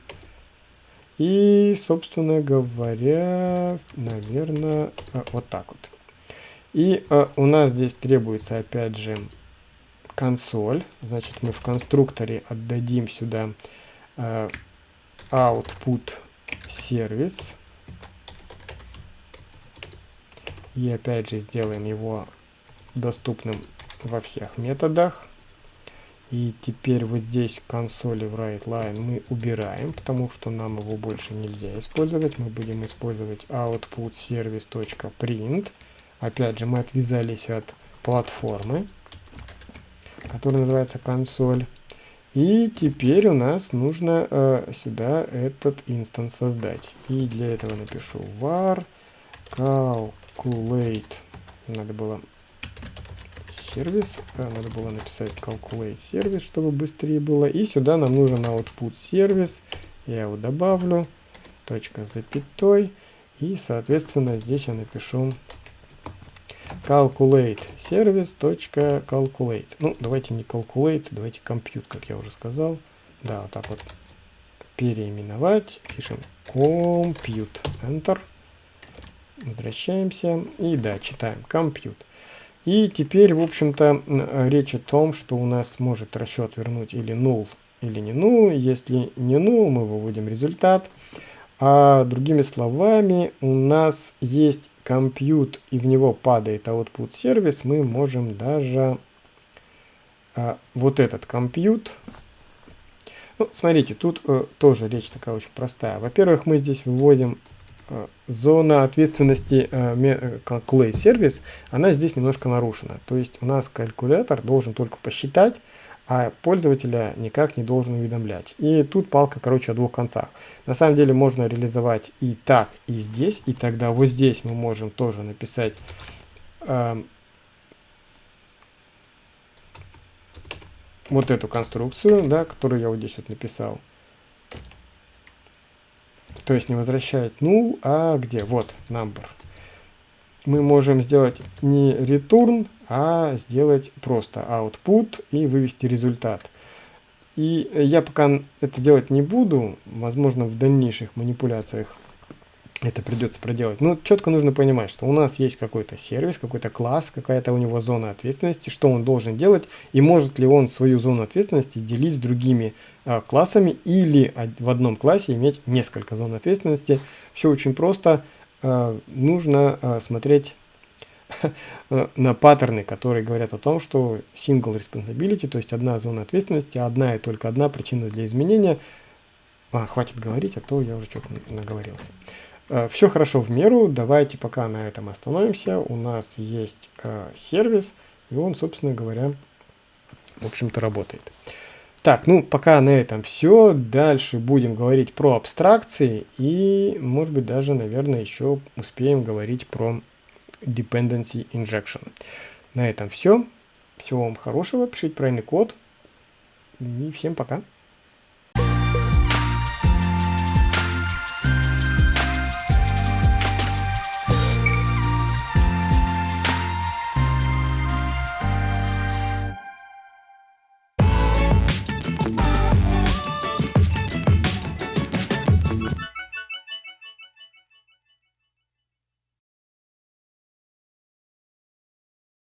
И, собственно говоря, наверное, а, вот так вот. И а, у нас здесь требуется, опять же, консоль. Значит, мы в конструкторе отдадим сюда а, output сервис. И опять же сделаем его доступным во всех методах. И теперь вот здесь консоли в WriteLine мы убираем, потому что нам его больше нельзя использовать. Мы будем использовать output service.print. Опять же, мы отвязались от платформы, которая называется консоль. И теперь у нас нужно э, сюда этот инстанс создать. И для этого напишу var calculate. Надо было сервис. А, надо было написать calculate сервис, чтобы быстрее было. И сюда нам нужен output сервис. Я его добавлю. Точка запятой. И, соответственно, здесь я напишу calculate сервис calculate. Ну, давайте не calculate, давайте compute, как я уже сказал. Да, вот так вот переименовать. Пишем compute. Enter. Возвращаемся. И да, читаем compute. И теперь, в общем-то, речь о том, что у нас может расчет вернуть или null, или не null. Если не null, мы выводим результат. А другими словами, у нас есть compute, и в него падает output сервис, мы можем даже а, вот этот compute ну, смотрите, тут э, тоже речь такая очень простая. Во-первых, мы здесь выводим Э, зона ответственности э, Calculate сервис, она здесь немножко нарушена. То есть у нас калькулятор должен только посчитать, а пользователя никак не должен уведомлять. И тут палка, короче, о двух концах. На самом деле можно реализовать и так, и здесь, и тогда вот здесь мы можем тоже написать э, вот эту конструкцию, да, которую я вот здесь вот написал. То есть не возвращает null, а где? Вот, number. Мы можем сделать не return, а сделать просто output и вывести результат. И я пока это делать не буду, возможно в дальнейших манипуляциях это придется проделать. Но четко нужно понимать, что у нас есть какой-то сервис, какой-то класс, какая-то у него зона ответственности, что он должен делать, и может ли он свою зону ответственности делить с другими классами или в одном классе иметь несколько зон ответственности. Все очень просто. А, нужно а, смотреть на паттерны, которые говорят о том, что single responsibility, то есть одна зона ответственности, одна и только одна причина для изменения. А, хватит говорить, а то я уже что-то наговорился. Э, Все хорошо в меру, давайте пока на этом остановимся. У нас есть э, сервис, и он, собственно говоря, в общем-то, работает. Так, ну, пока на этом все. Дальше будем говорить про абстракции и, может быть, даже, наверное, еще успеем говорить про dependency injection. На этом все. Всего вам хорошего, пишите правильный код. И всем пока.